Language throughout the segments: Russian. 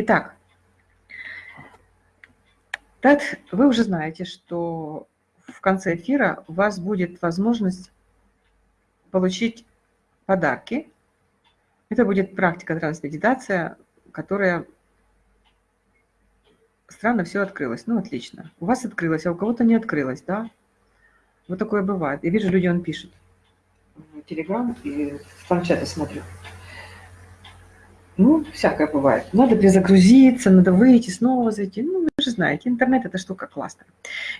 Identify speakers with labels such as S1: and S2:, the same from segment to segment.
S1: Итак, так вы уже знаете, что в конце эфира у вас будет возможность получить подарки. Это будет практика трансмедитация, которая странно все открылось. Ну, отлично. У вас открылось, а у кого-то не открылось, да? Вот такое бывает. Я вижу, люди он пишет. Телеграм и в планшете смотрю. Ну, всякое бывает. Надо перезагрузиться, надо выйти, снова зайти. Ну, вы же знаете, интернет – это штука классная.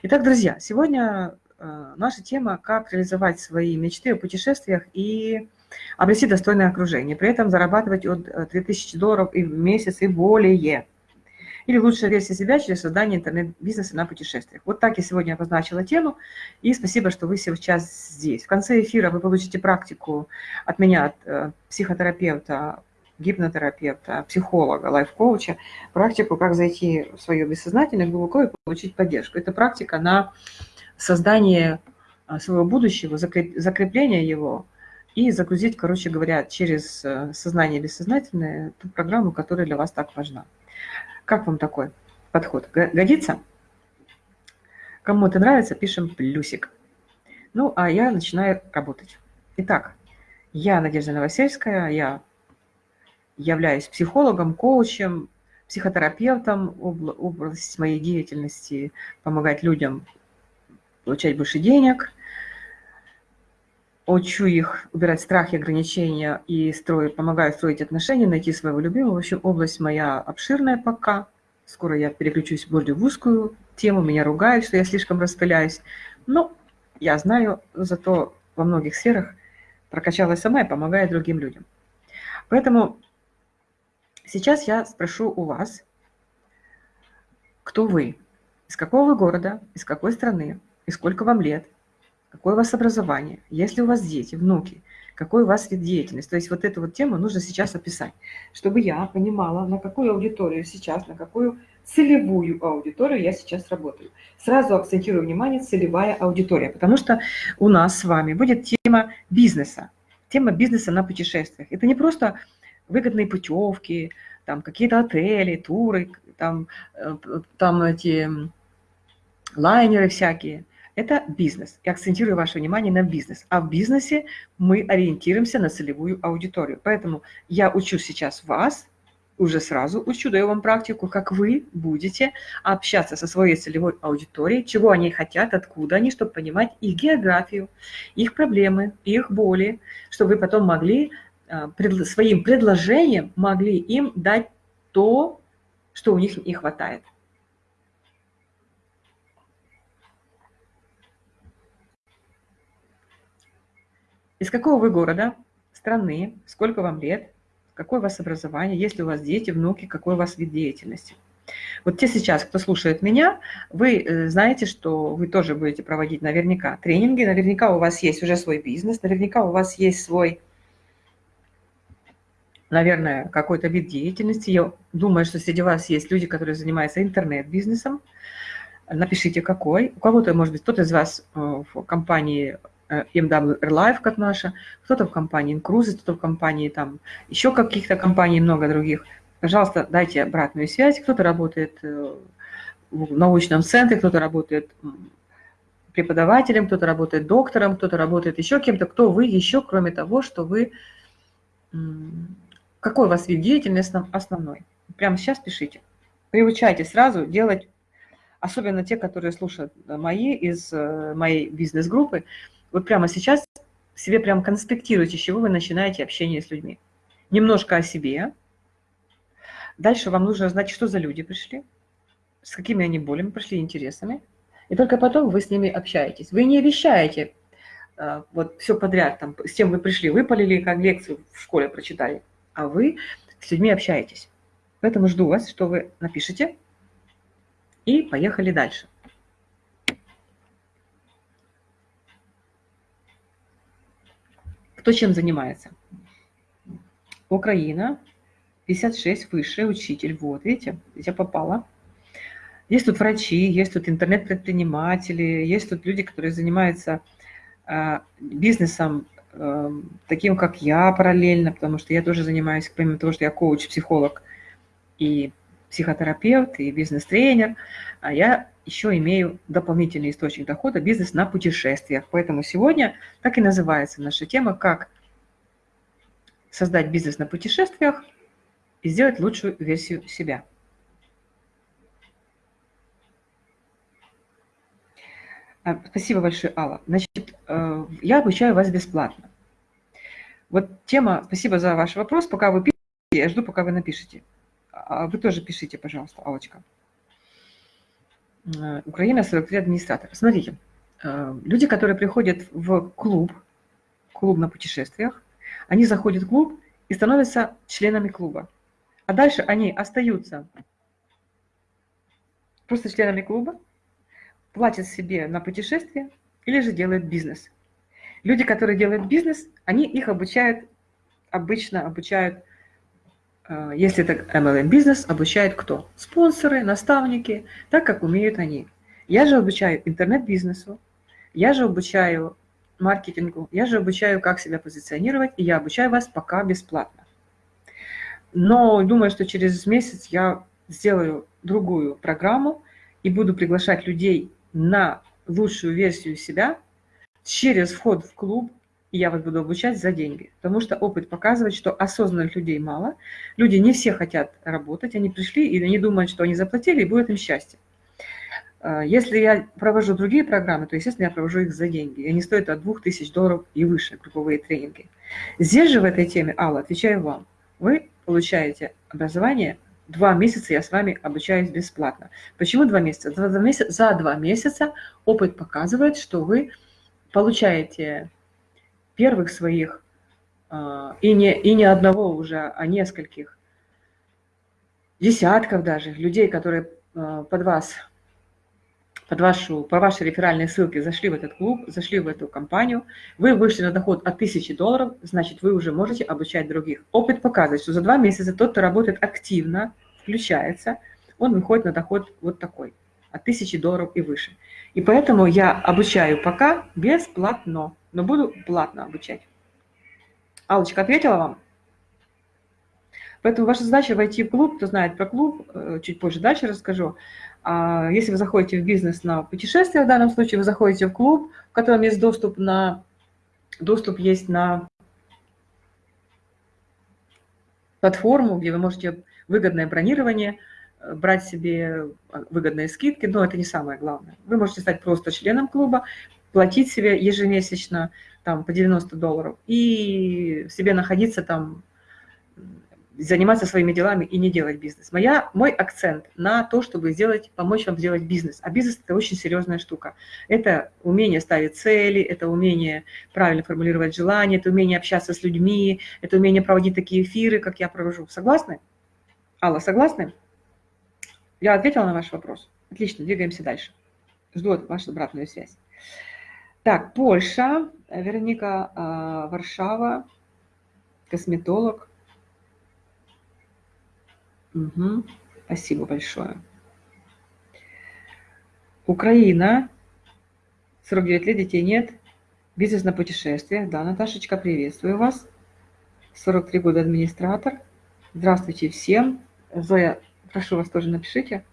S1: Итак, друзья, сегодня э, наша тема – как реализовать свои мечты о путешествиях и обрести достойное окружение. При этом зарабатывать от 3000 э, долларов и в месяц и более. Или лучшая версия себя через создание интернет-бизнеса на путешествиях. Вот так я сегодня обозначила тему. И спасибо, что вы сейчас здесь. В конце эфира вы получите практику от меня, от э, психотерапевта гипнотерапевта, психолога, лайф-коуча, практику, как зайти в свое бессознательное глубоко и получить поддержку. Это практика на создание а, своего будущего, закрепление его и загрузить, короче говоря, через э, сознание бессознательное ту программу, которая для вас так важна. Как вам такой подход? Годится? Кому это нравится, пишем плюсик. Ну, а я начинаю работать. Итак, я Надежда Новосельская, я являюсь психологом, коучем, психотерапевтом. Область моей деятельности – помогать людям получать больше денег. Учу их убирать страхи, ограничения и строю, помогаю строить отношения, найти своего любимого. В общем, область моя обширная пока. Скоро я переключусь более в узкую тему. Меня ругают, что я слишком распыляюсь. Но я знаю, зато во многих сферах прокачалась сама и помогаю другим людям. Поэтому Сейчас я спрошу у вас, кто вы, из какого вы города, из какой страны, и сколько вам лет, какое у вас образование, есть ли у вас дети, внуки, какой у вас вид деятельности. То есть вот эту вот тему нужно сейчас описать, чтобы я понимала, на какую аудиторию сейчас, на какую целевую аудиторию я сейчас работаю. Сразу акцентирую внимание целевая аудитория, потому что у нас с вами будет тема бизнеса, тема бизнеса на путешествиях. Это не просто выгодные путевки, там какие-то отели, туры, там, э, там эти лайнеры всякие. Это бизнес. Я акцентирую ваше внимание на бизнес. А в бизнесе мы ориентируемся на целевую аудиторию. Поэтому я учу сейчас вас, уже сразу учу, даю вам практику, как вы будете общаться со своей целевой аудиторией, чего они хотят, откуда они, чтобы понимать их географию, их проблемы, их боли, чтобы вы потом могли своим предложением могли им дать то, что у них не хватает. Из какого вы города, страны, сколько вам лет, какое у вас образование, есть ли у вас дети, внуки, какой у вас вид деятельности. Вот те сейчас, кто слушает меня, вы э, знаете, что вы тоже будете проводить наверняка тренинги, наверняка у вас есть уже свой бизнес, наверняка у вас есть свой наверное, какой-то вид деятельности. Я думаю, что среди вас есть люди, которые занимаются интернет-бизнесом. Напишите, какой. У кого-то, может быть, кто-то из вас э, в компании э, MW Life, как наша, кто-то в компании Incruise, кто-то в компании там еще каких-то компаний, много других. Пожалуйста, дайте обратную связь. Кто-то работает э, в научном центре, кто-то работает преподавателем, кто-то работает доктором, кто-то работает еще кем-то. Кто вы еще, кроме того, что вы какой у вас вид деятельности основной? Прямо сейчас пишите. Приучайте сразу делать, особенно те, которые слушают мои из э, моей бизнес-группы, вот прямо сейчас себе прям конспектируйте, с чего вы начинаете общение с людьми. Немножко о себе. Дальше вам нужно знать, что за люди пришли, с какими они болями пришли, интересами. И только потом вы с ними общаетесь. Вы не обещаете э, вот все подряд, там, с тем вы пришли, выпалили, как лекцию в школе прочитали а вы с людьми общаетесь. Поэтому жду вас, что вы напишите. И поехали дальше. Кто чем занимается? Украина, 56, высший учитель. Вот, видите, я попала. Есть тут врачи, есть тут интернет-предприниматели, есть тут люди, которые занимаются а, бизнесом таким, как я параллельно, потому что я тоже занимаюсь, помимо того, что я коуч, психолог и психотерапевт и бизнес-тренер, а я еще имею дополнительный источник дохода – бизнес на путешествиях. Поэтому сегодня так и называется наша тема «Как создать бизнес на путешествиях и сделать лучшую версию себя». А, спасибо большое, Алла. Значит, э, я обучаю вас бесплатно. Вот тема, спасибо за ваш вопрос. Пока вы пишете, я жду, пока вы напишите. А вы тоже пишите, пожалуйста, Аллочка. Э, Украина, 43 администратор. Смотрите, э, люди, которые приходят в клуб, клуб на путешествиях, они заходят в клуб и становятся членами клуба. А дальше они остаются просто членами клуба, платят себе на путешествие или же делают бизнес. Люди, которые делают бизнес, они их обучают, обычно обучают, э, если это MLM-бизнес, обучают кто? Спонсоры, наставники, так как умеют они. Я же обучаю интернет-бизнесу, я же обучаю маркетингу, я же обучаю, как себя позиционировать, и я обучаю вас пока бесплатно. Но думаю, что через месяц я сделаю другую программу и буду приглашать людей на лучшую версию себя через вход в клуб, и я вас буду обучать за деньги. Потому что опыт показывает, что осознанных людей мало. Люди не все хотят работать, они пришли и они думают, что они заплатили, и будет им счастье. А, если я провожу другие программы, то, естественно, я провожу их за деньги. И они стоят от 2000 долларов и выше, групповые тренинги. Здесь же в этой теме, Алла, отвечаю вам. Вы получаете образование Два месяца я с вами обучаюсь бесплатно. Почему два месяца? За два месяца, за два месяца опыт показывает, что вы получаете первых своих, а, и не, и не одного уже, а нескольких, десятков даже людей, которые а, под вас, под вашу, по вашей реферальной ссылке зашли в этот клуб, зашли в эту компанию, вы вышли на доход от 1000 долларов, значит, вы уже можете обучать других. Опыт показывает, что за два месяца тот, кто работает активно, включается, он выходит на доход вот такой, от 1000 долларов и выше. И поэтому я обучаю пока бесплатно, но буду платно обучать. Аллочка ответила вам? Поэтому ваша задача войти в клуб, кто знает про клуб, э, чуть позже дальше расскажу. А если вы заходите в бизнес на путешествие, в данном случае вы заходите в клуб, в котором есть доступ на доступ есть на платформу, где вы можете выгодное бронирование, э, брать себе э, выгодные скидки, но это не самое главное. Вы можете стать просто членом клуба, платить себе ежемесячно там, по 90 долларов и себе находиться там заниматься своими делами и не делать бизнес. Моя, мой акцент на то, чтобы сделать, помочь вам сделать бизнес. А бизнес – это очень серьезная штука. Это умение ставить цели, это умение правильно формулировать желания, это умение общаться с людьми, это умение проводить такие эфиры, как я провожу. Согласны? Алла, согласны? Я ответила на ваш вопрос. Отлично, двигаемся дальше. Жду вашу обратную связь. Так, Польша, Вероника, а, Варшава, косметолог. Угу. Спасибо большое. Украина. 49 лет, детей нет. Бизнес на путешествиях. Да, Наташечка, приветствую вас. 43 года администратор. Здравствуйте всем. Зоя, прошу вас тоже напишите.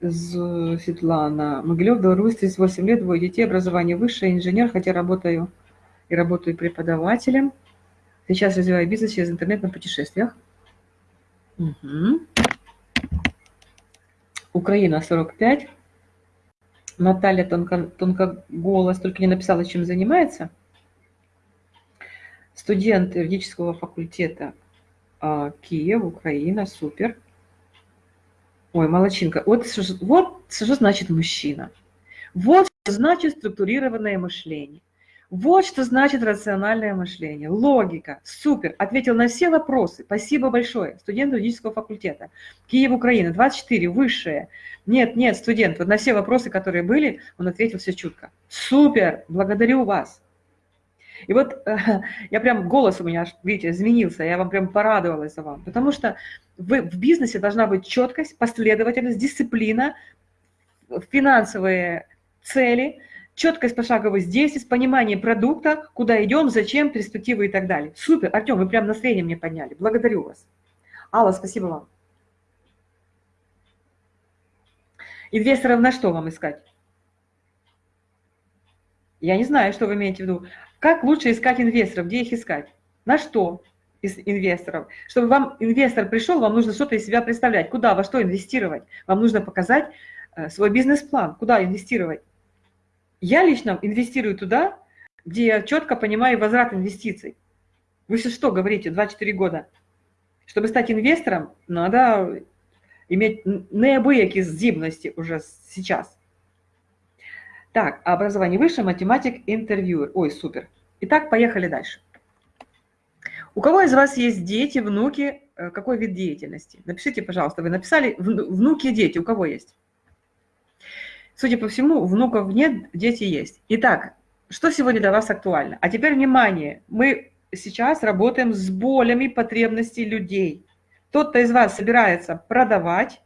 S1: Светлана. Могилев, Беларусь, 38 лет, двое детей, образование высшее, инженер, хотя работаю и работаю преподавателем. Сейчас развиваю бизнес через интернет на путешествиях. Угу. Украина 45. Наталья тонко, тонкоголос, только не написала, чем занимается. Студент юридического факультета а, Киев, Украина, супер. Ой, молочинка. Вот, вот что значит мужчина. Вот что значит структурированное мышление. Вот что значит рациональное мышление, логика. Супер, ответил на все вопросы. Спасибо большое. Студент юридического факультета. Киев, Украина, 24, высшее. Нет, нет, студент, вот на все вопросы, которые были, он ответил все чутко. Супер, благодарю вас. И вот э, я прям, голос у меня, видите, изменился, я вам прям порадовалась за вам. Потому что вы, в бизнесе должна быть четкость, последовательность, дисциплина, финансовые цели – четкость пошаговость действий, понимание продукта, куда идем, зачем, перспективы и так далее. Супер, Артем, вы прям настроение мне подняли. Благодарю вас. Алла, спасибо вам. Инвесторов на что вам искать? Я не знаю, что вы имеете в виду. Как лучше искать инвесторов? Где их искать? На что из инвесторов? Чтобы вам инвестор пришел, вам нужно что-то из себя представлять. Куда, во что инвестировать? Вам нужно показать э, свой бизнес-план. Куда инвестировать? Я лично инвестирую туда, где я четко понимаю возврат инвестиций. Вы сейчас что говорите, 2-4 года? Чтобы стать инвестором, надо иметь неабиякі здібності уже сейчас. Так, образование выше, математик, интервьюер. Ой, супер. Итак, поехали дальше. У кого из вас есть дети, внуки, э, какой вид деятельности? Напишите, пожалуйста, вы написали внуки, дети, у кого есть? Судя по всему, внуков нет, дети есть. Итак, что сегодня для вас актуально? А теперь внимание, мы сейчас работаем с болями потребностей людей. Тот, кто из вас собирается продавать,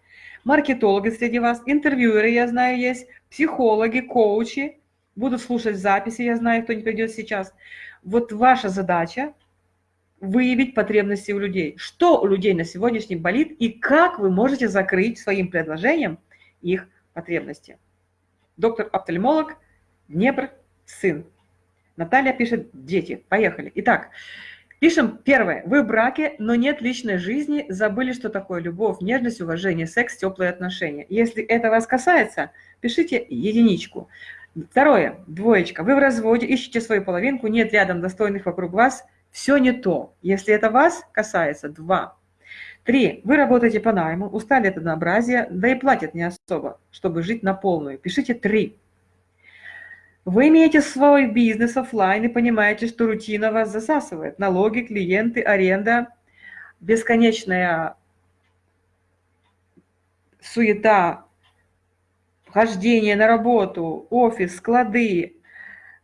S1: маркетологи среди вас, интервьюеры, я знаю, есть, психологи, коучи, будут слушать записи, я знаю, кто не придет сейчас. Вот ваша задача выявить потребности у людей. Что у людей на сегодняшний болит и как вы можете закрыть своим предложением их потребности. Доктор-офтальмолог, Днепр, сын. Наталья пишет «Дети». Поехали. Итак, пишем первое. Вы в браке, но нет личной жизни, забыли, что такое любовь, нежность, уважение, секс, теплые отношения. Если это вас касается, пишите единичку. Второе, двоечка. Вы в разводе, ищете свою половинку, нет рядом достойных вокруг вас, все не то. Если это вас касается, два. Три. Вы работаете по найму, устали от однообразия, да и платят не особо, чтобы жить на полную. Пишите три. Вы имеете свой бизнес офлайн и понимаете, что рутина вас засасывает. Налоги, клиенты, аренда, бесконечная суета, хождение на работу, офис, склады,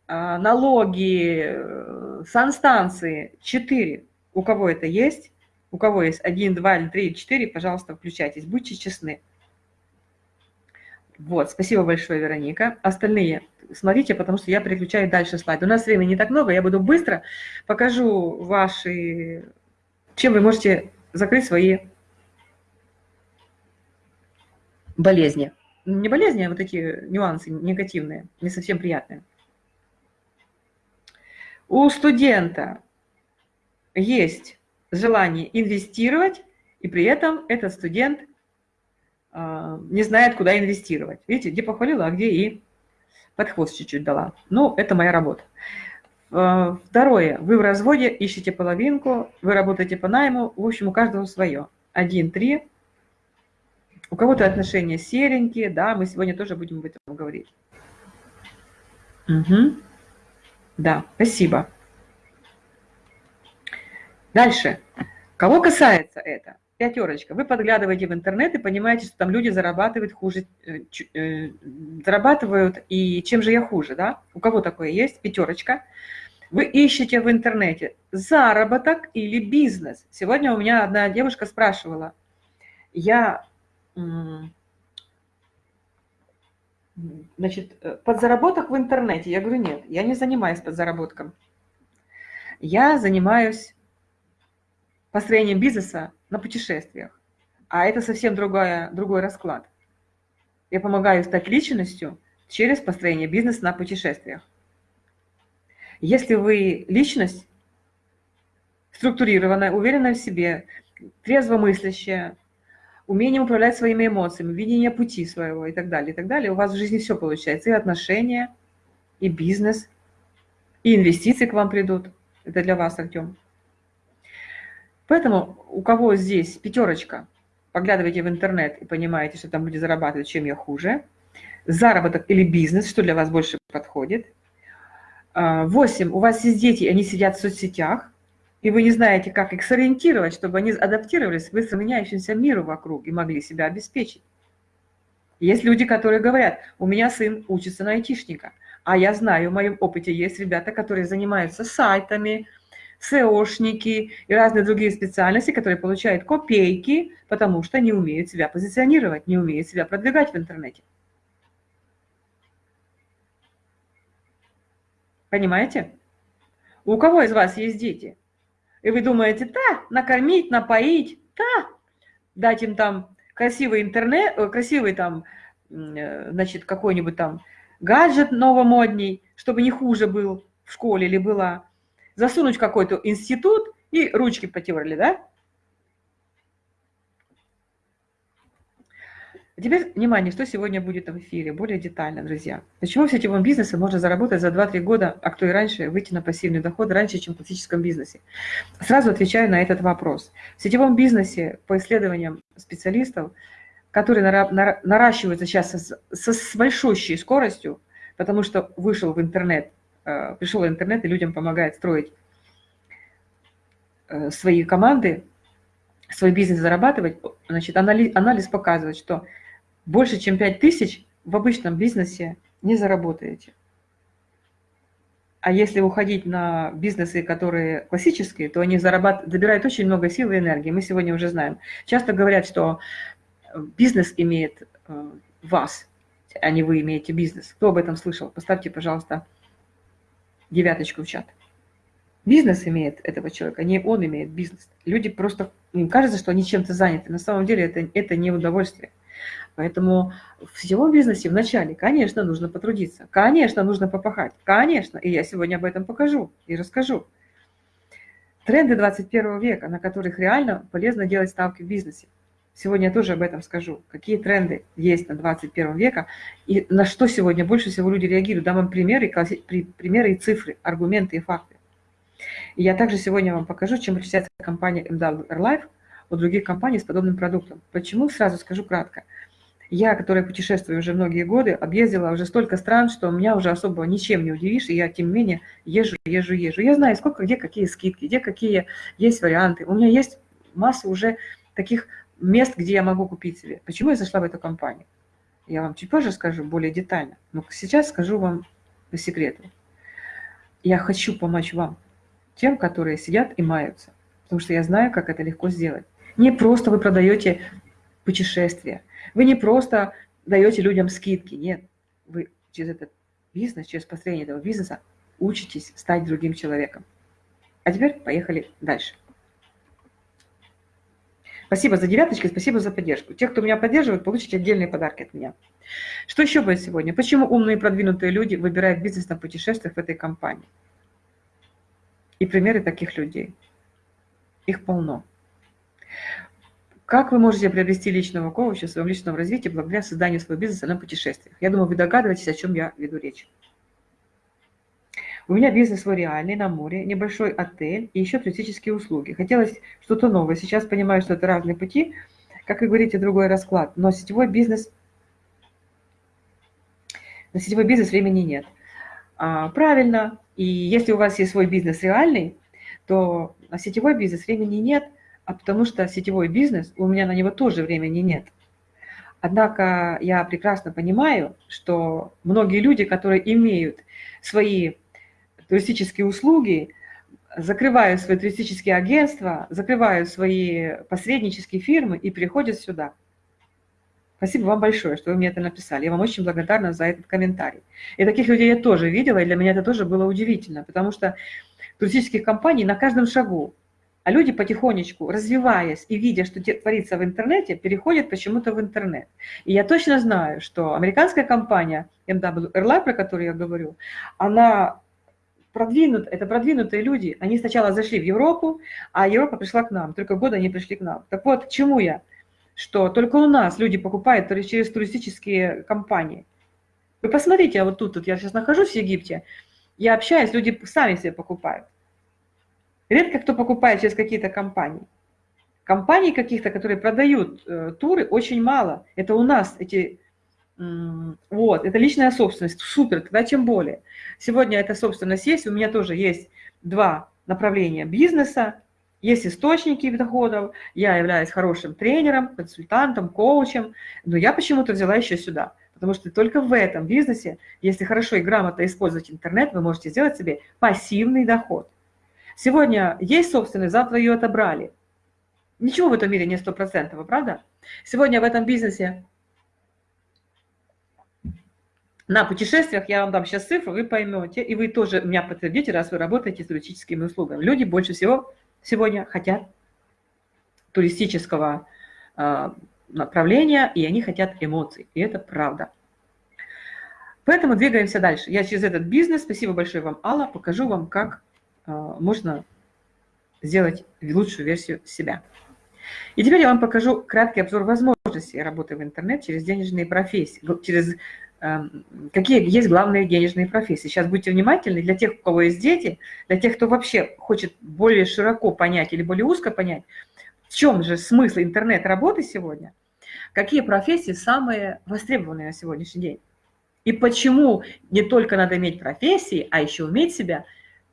S1: а, налоги, э, санстанции. Четыре. У кого это есть? У кого есть один, два или три, четыре, пожалуйста, включайтесь. Будьте честны. Вот, спасибо большое, Вероника. Остальные смотрите, потому что я переключаю дальше слайд. У нас времени не так много, я буду быстро покажу ваши, чем вы можете закрыть свои болезни. Не болезни, а вот такие нюансы негативные, не совсем приятные. У студента есть желание инвестировать, и при этом этот студент а, не знает, куда инвестировать. Видите, где похвалила, а где и под хвост чуть-чуть дала. Ну, это моя работа. Э, второе. Вы в разводе, ищете половинку, вы работаете по найму. В общем, у каждого свое. Один, три. У кого-то отношения серенькие, да, мы сегодня тоже будем об этом говорить. Угу. Да, спасибо. Дальше. Кого касается это? пятерочка. Вы подглядываете в интернет и понимаете, что там люди зарабатывают хуже, э, э, зарабатывают, и чем же я хуже, да? У кого такое есть? Пятерочка. Вы ищете в интернете заработок или бизнес. Сегодня у меня одна девушка спрашивала, я, значит, э, подзаработок в интернете. Я говорю, нет, я не занимаюсь подзаработком. Я занимаюсь построением бизнеса на путешествиях. А это совсем другая, другой расклад. Я помогаю стать личностью через построение бизнеса на путешествиях. Если вы личность, структурированная, уверенная в себе, трезво мыслящая, умение управлять своими эмоциями, видение пути своего и так далее, и так далее, у вас в жизни все получается. И отношения, и бизнес, и инвестиции к вам придут. Это для вас, Артем. Поэтому у кого здесь пятерочка, поглядывайте в интернет и понимаете, что там люди зарабатывают, чем я хуже. Заработок или бизнес, что для вас больше подходит. А, восемь, у вас есть дети, они сидят в соцсетях, и вы не знаете, как их сориентировать, чтобы они адаптировались к быстро меняющемуся миру вокруг и могли себя обеспечить. Есть люди, которые говорят, у меня сын учится на айтишника, а я знаю, в моем опыте есть ребята, которые занимаются сайтами, СОшники и разные другие специальности, которые получают копейки, потому что не умеют себя позиционировать, не умеют себя продвигать в интернете. Понимаете? У кого из вас есть дети? И вы думаете, да, накормить, напоить, да, дать им там красивый интернет, э, красивый там э, значит, какой-нибудь там гаджет новомодний, чтобы не хуже был в школе или была, засунуть какой-то институт и ручки потерли, да? Теперь, внимание, что сегодня будет в эфире, более детально, друзья. Почему в сетевом бизнесе можно заработать за 2-3 года, а кто и раньше, выйти на пассивный доход раньше, чем в классическом бизнесе? Сразу отвечаю на этот вопрос. В сетевом бизнесе, по исследованиям специалистов, которые наращиваются сейчас со, с большущей скоростью, потому что вышел в интернет, пришел в интернет и людям помогает строить э, свои команды, свой бизнес зарабатывать, значит, анализ, анализ показывает, что больше, чем 5 тысяч в обычном бизнесе не заработаете. А если уходить на бизнесы, которые классические, то они зарабатывают, забирают очень много сил и энергии. Мы сегодня уже знаем. Часто говорят, что бизнес имеет э, вас, а не вы имеете бизнес. Кто об этом слышал? Поставьте, пожалуйста, девяточку в чат. Бизнес имеет этого человека, не он имеет бизнес. Люди просто, им кажется, что они чем-то заняты. На самом деле это, это не удовольствие. Поэтому в сетевом бизнесе вначале, конечно, нужно потрудиться, конечно, нужно попахать, конечно, и я сегодня об этом покажу и расскажу. Тренды 21 века, на которых реально полезно делать ставки в бизнесе. Сегодня я тоже об этом скажу. Какие тренды есть на 21 века и на что сегодня больше всего люди реагируют. Дам вам примеры, примеры и цифры, аргументы и факты. И я также сегодня вам покажу, чем отличается компания MW Airlife от других компаний с подобным продуктом. Почему? Сразу скажу кратко. Я, которая путешествую уже многие годы, объездила уже столько стран, что меня уже особо ничем не удивишь, и я, тем не менее, езжу, езжу, езжу. Я знаю, сколько, где какие скидки, где какие есть варианты. У меня есть масса уже таких мест, где я могу купить себе. Почему я зашла в эту компанию? Я вам чуть позже скажу более детально, но сейчас скажу вам по секрету. Я хочу помочь вам, тем, которые сидят и маются, потому что я знаю, как это легко сделать. Не просто вы продаете путешествия, вы не просто даете людям скидки, нет. Вы через этот бизнес, через построение этого бизнеса учитесь стать другим человеком. А теперь поехали дальше. Спасибо за девяточки, спасибо за поддержку. Те, кто меня поддерживает, получите отдельные подарки от меня. Что еще будет сегодня? Почему умные и продвинутые люди выбирают бизнес на путешествиях в этой компании? И примеры таких людей. Их полно. Как вы можете приобрести личного коуча в своем личном развитии благодаря созданию своего бизнеса на путешествиях? Я думаю, вы догадываетесь, о чем я веду речь. У меня бизнес свой реальный, на море, небольшой отель и еще туристические услуги. Хотелось что-то новое. Сейчас понимаю, что это разные пути. Как вы говорите, другой расклад. Но сетевой бизнес... На сетевой бизнес времени нет. А, правильно. И если у вас есть свой бизнес реальный, то на сетевой бизнес времени нет – а потому что сетевой бизнес, у меня на него тоже времени нет. Однако я прекрасно понимаю, что многие люди, которые имеют свои туристические услуги, закрывают свои туристические агентства, закрывают свои посреднические фирмы и приходят сюда. Спасибо вам большое, что вы мне это написали. Я вам очень благодарна за этот комментарий. И таких людей я тоже видела, и для меня это тоже было удивительно, потому что туристических компаний на каждом шагу а люди потихонечку, развиваясь и видя, что творится в интернете, переходят почему-то в интернет. И я точно знаю, что американская компания MW Airline, про которую я говорю, она продвинут, это продвинутые люди. Они сначала зашли в Европу, а Европа пришла к нам. Только года они пришли к нам. Так вот, к чему я? Что только у нас люди покупают через туристические компании. Вы посмотрите, а вот тут, тут я сейчас нахожусь в Египте, я общаюсь, люди сами себе покупают. Редко кто покупает через какие-то компании. Компаний каких-то, которые продают э, туры, очень мало. Это у нас эти... вот, это личная собственность. Супер, тогда тем более. Сегодня эта собственность есть. У меня тоже есть два направления бизнеса. Есть источники доходов. Я являюсь хорошим тренером, консультантом, коучем. Но я почему-то взяла еще сюда. Потому что только в этом бизнесе, если хорошо и грамотно использовать интернет, вы можете сделать себе пассивный доход. Сегодня есть собственность, завтра ее отобрали. Ничего в этом мире не стопроцентного, правда? Сегодня в этом бизнесе на путешествиях, я вам дам сейчас цифру, вы поймете, и вы тоже меня подтвердите, раз вы работаете с туристическими услугами. Люди больше всего сегодня хотят туристического, а, направления, и они хотят эмоций. И это правда. Поэтому двигаемся дальше. Я через этот бизнес, спасибо большое вам, Алла, покажу вам, как э, можно сделать лучшую версию себя. И теперь я вам покажу краткий обзор возможностей работы в интернет через денежные профессии, через э, какие есть главные денежные профессии. Сейчас будьте внимательны для тех, у кого есть дети, для тех, кто вообще хочет более широко понять или более узко понять, в чем же смысл интернет-работы сегодня, какие профессии самые востребованные на сегодняшний день. И почему не только надо иметь профессии, а еще уметь себя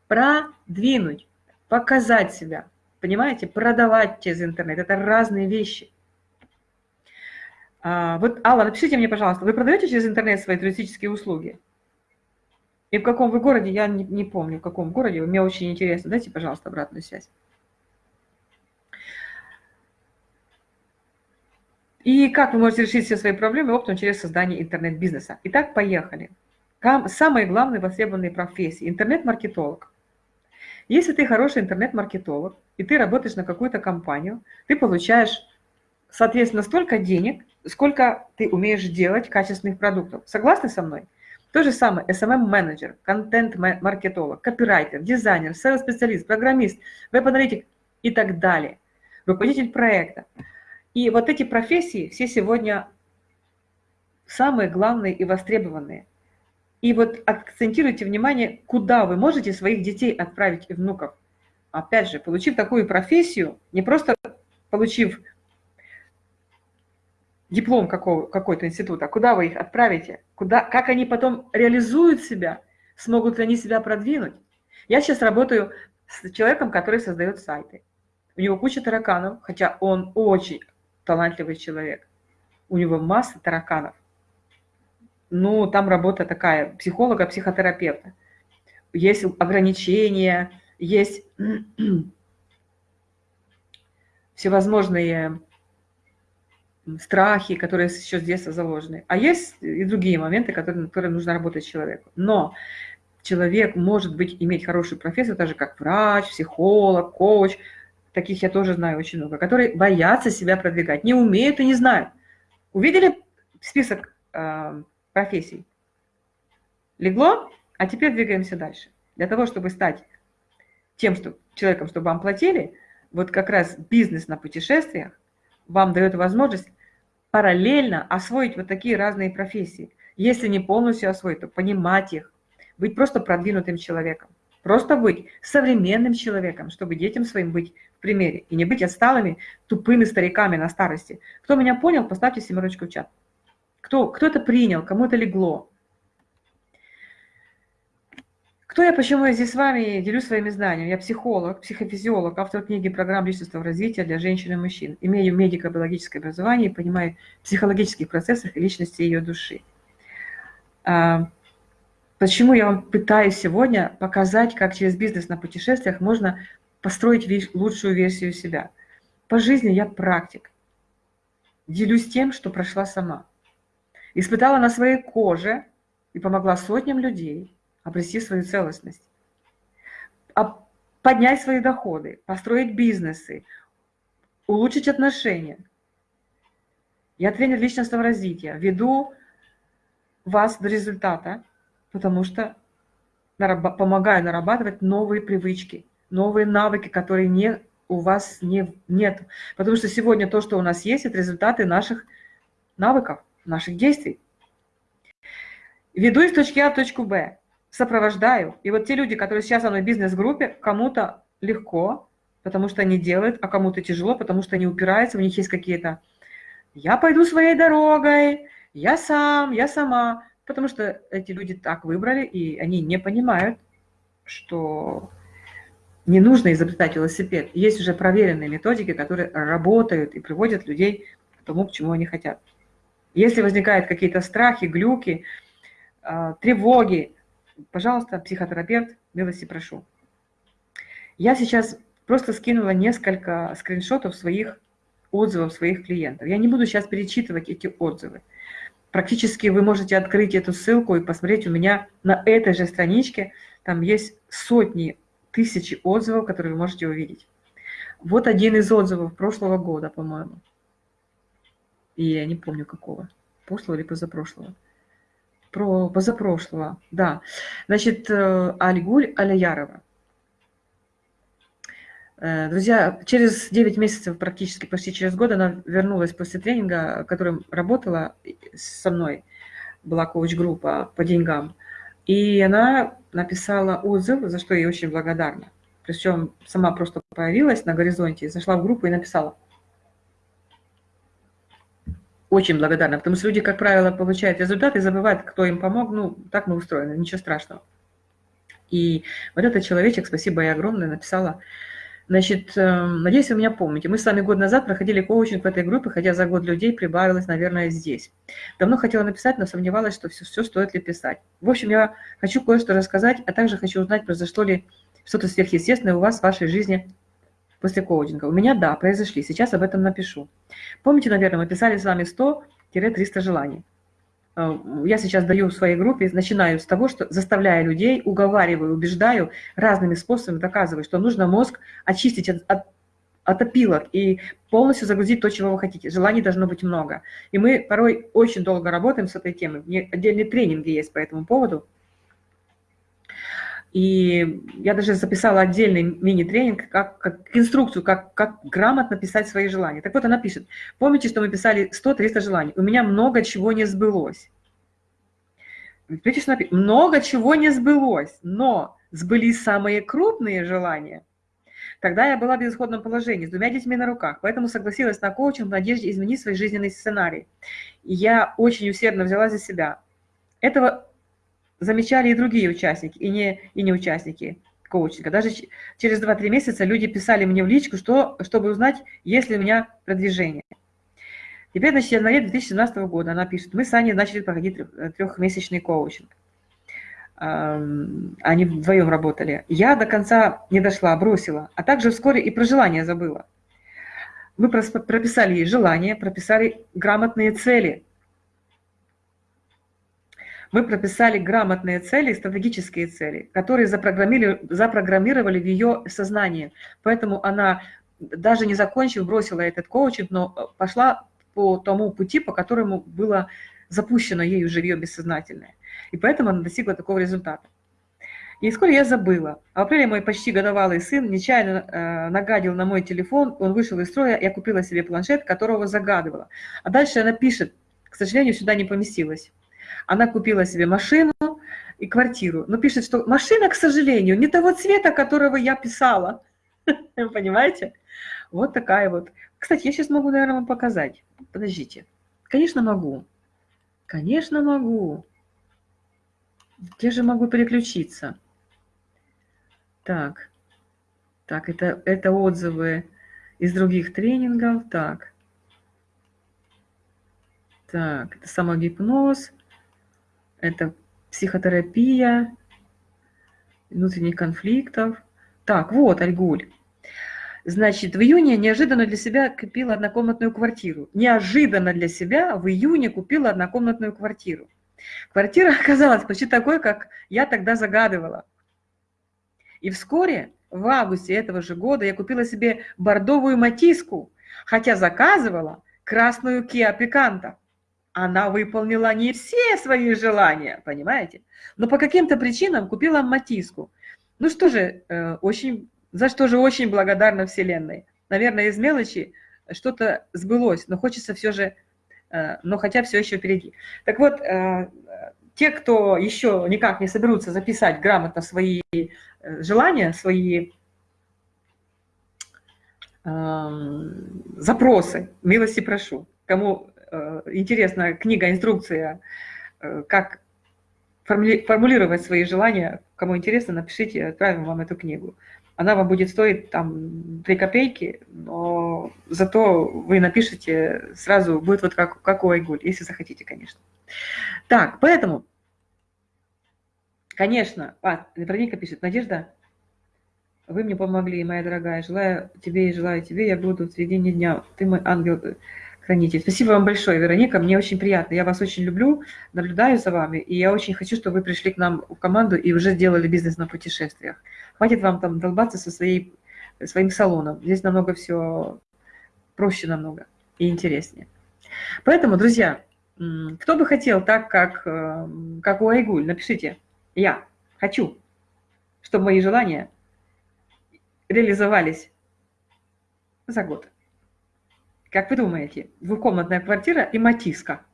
S1: продвинуть, показать себя, понимаете, продавать через интернет. Это разные вещи. А, вот, Алла, напишите мне, пожалуйста, вы продаете через интернет свои туристические услуги? И в каком вы городе, я не, не помню, в каком городе, мне очень интересно. Дайте, пожалуйста, обратную связь. И как вы можете решить все свои проблемы оптом через создание интернет-бизнеса. Итак, поехали. Самые главные востребованные профессии. Интернет-маркетолог. Если ты хороший интернет-маркетолог, и ты работаешь на какую-то компанию, ты получаешь, соответственно, столько денег, сколько ты умеешь делать качественных продуктов. Согласны со мной? То же самое SMM-менеджер, контент-маркетолог, копирайтер, дизайнер, сейл-специалист, программист, веб-аналитик и так далее. Руководитель проекта. И вот эти профессии все сегодня самые главные и востребованные. И вот акцентируйте внимание, куда вы можете своих детей отправить и внуков. Опять же, получив такую профессию, не просто получив диплом какой-то института, куда вы их отправите, куда, как они потом реализуют себя, смогут ли они себя продвинуть. Я сейчас работаю с человеком, который создает сайты. У него куча тараканов, хотя он очень талантливый человек. У него масса тараканов. Ну, там работа такая, психолога, психотерапевта. Есть ограничения, есть всевозможные страхи, которые еще с детства заложены. А есть и другие моменты, которые, которые нужно работать человеку. Но человек может быть, иметь хорошую профессию, так же как врач, психолог, коуч, таких я тоже знаю очень много, которые боятся себя продвигать, не умеют и не знают. Увидели список э, профессий? Легло? А теперь двигаемся дальше. Для того, чтобы стать тем что, человеком, чтобы вам платили, вот как раз бизнес на путешествиях вам дает возможность параллельно освоить вот такие разные профессии. Если не полностью освоить, то понимать их, быть просто продвинутым человеком. Просто быть современным человеком, чтобы детям своим быть в примере. И не быть отсталыми, тупыми стариками на старости. Кто меня понял, поставьте семерочку в чат. Кто, кто это принял, кому это легло. Кто я, почему я здесь с вами делюсь своими знаниями? Я психолог, психофизиолог, автор книги программ личностного развития для женщин и мужчин. Имею медико-биологическое образование и понимаю психологических процессах и личности ее души. А, Почему я вам пытаюсь сегодня показать, как через бизнес на путешествиях можно построить лучшую версию себя. По жизни я практик. Делюсь тем, что прошла сама. Испытала на своей коже и помогла сотням людей обрести свою целостность. А поднять свои доходы, построить бизнесы, улучшить отношения. Я тренер личностного развития, веду вас до результата, потому что помогаю нарабатывать новые привычки, новые навыки, которые не, у вас не, нет. Потому что сегодня то, что у нас есть, это результаты наших навыков, наших действий. Веду из точки А в точку Б, сопровождаю. И вот те люди, которые сейчас со мной в бизнес-группе, кому-то легко, потому что они делают, а кому-то тяжело, потому что они упираются, у них есть какие-то «я пойду своей дорогой», «я сам», «я сама» потому что эти люди так выбрали, и они не понимают, что не нужно изобретать велосипед. Есть уже проверенные методики, которые работают и приводят людей к тому, к чему они хотят. Если возникают какие-то страхи, глюки, а, тревоги, пожалуйста, психотерапевт, милости прошу. Я сейчас просто скинула несколько скриншотов своих отзывов своих клиентов. Я не буду сейчас перечитывать эти отзывы. Практически вы можете открыть эту ссылку и посмотреть у меня на этой же страничке. Там есть сотни, тысячи отзывов, которые вы можете увидеть. Вот один из отзывов прошлого года, по-моему. И я не помню какого. Прошлого или позапрошлого. Про позапрошлого, да. Значит, э, Альгуль Аляярова. Э, друзья, через 9 месяцев, практически почти через год, она вернулась после тренинга, которым работала со мной, была коуч-группа по деньгам. И она написала отзыв, за что я очень благодарна. Причем сама просто появилась на горизонте, зашла в группу и написала. Очень благодарна, потому что люди, как правило, получают результаты и забывают, кто им помог. Ну, так мы устроены, ничего страшного. И вот этот человечек, спасибо ей огромное, написала, Значит, эм, надеюсь, вы меня помните. Мы с вами год назад проходили коучинг в этой группе, хотя за год людей прибавилось, наверное, здесь. Давно хотела написать, но сомневалась, что все, все стоит ли писать. В общем, я хочу кое-что рассказать, а также хочу узнать, произошло ли что-то сверхъестественное у вас в вашей жизни после коучинга. У меня, да, произошли. Сейчас об этом напишу. Помните, наверное, мы писали с вами 100-300 желаний. Э, я сейчас даю в своей группе, начинаю с того, что заставляю людей, уговариваю, убеждаю, разными способами доказываю, что нужно мозг очистить от, от, от опилок и полностью загрузить то, чего вы хотите. Желаний должно быть много. И мы порой очень долго работаем с этой темой. Отдельные тренинги есть по этому поводу. И я даже записала отдельный мини-тренинг, как, как инструкцию, как, как грамотно писать свои желания. Так вот, она пишет, помните, что мы писали 100-300 желаний? У меня много чего не сбылось. Видите, что написано? Много чего не сбылось, но сбылись самые крупные желания. Тогда я была в безысходном положении, с двумя детьми на руках, поэтому согласилась на коучинг в надежде изменить свой жизненный сценарий. И я очень усердно взяла за себя. Этого замечали и другие участники, и не, и не участники коучинга. Даже через 2-3 месяца люди писали мне в личку, что, чтобы узнать, есть ли у меня продвижение. Теперь, значит, январе 2017 года она пишет, мы с Аней начали проходить трехмесячный коучинг. Они вдвоем работали. Я до конца не дошла, бросила, а также вскоре и про желание забыла. Мы прописали ей желание, прописали грамотные цели – мы прописали грамотные цели, стратегические цели, которые запрограммировали, запрограммировали в ее сознание. Поэтому она, даже не закончив, бросила этот коучинг, но э, пошла по тому пути, по которому было запущено ею ее бессознательное. И поэтому она достигла такого результата. И вскоре я забыла. В апреле мой почти годовалый сын нечаянно э, нагадил на мой телефон, он вышел из строя, я купила себе планшет, которого загадывала. А дальше она пишет, к сожалению, сюда не поместилась. Она купила себе машину и квартиру, но пишет, что машина, к сожалению, не того цвета, которого я писала. Понимаете? Вот такая вот. Кстати, я сейчас могу, наверное, вам показать. Подождите. Конечно, могу. Конечно, могу. Где же могу переключиться? Так. Так, это, это отзывы из других тренингов. Так. Так, это самогипноз это психотерапия, внутренних конфликтов. Так, вот, Альгуль. Значит, в июне неожиданно для себя купила однокомнатную квартиру. Неожиданно для себя в июне купила однокомнатную квартиру. Квартира оказалась почти такой, как я тогда загадывала. И вскоре, в августе этого же года, я купила себе бордовую матиску, хотя заказывала красную Kia Picanto она выполнила не все свои желания, понимаете? Но по каким-то причинам купила матиску. Ну что же, э, очень, за что же очень благодарна Вселенной. Наверное, из мелочи что-то сбылось, но хочется все же, э, но хотя все еще впереди. Так вот, э, те, кто еще никак не соберутся записать грамотно свои желания, свои эм, запросы, милости прошу, кому Э, интересная книга, инструкция, э, как формулировать свои желания. Кому интересно, напишите, отправим вам эту книгу. Она вам будет стоить там 3 копейки, но зато вы напишите сразу, будет вот как, как у Айгуль, если захотите, конечно. Так, поэтому, конечно, а, Вероника пишет, Надежда, вы мне помогли, моя дорогая, желаю тебе и желаю тебе, я буду в середине дня, ты мой ангел, хранитель. Спасибо вам большое, Вероника, мне очень приятно. Я вас очень люблю, наблюдаю за вами, и я очень хочу, чтобы вы пришли к нам в команду и уже сделали бизнес на путешествиях. Хватит вам там долбаться со своей, своим салоном. Здесь намного все проще намного и интереснее. Поэтому, друзья, кто бы хотел так, как, э, как у Айгуль, напишите «Я хочу», чтобы мои желания реализовались за год. Как вы думаете, двухкомнатная квартира и матиска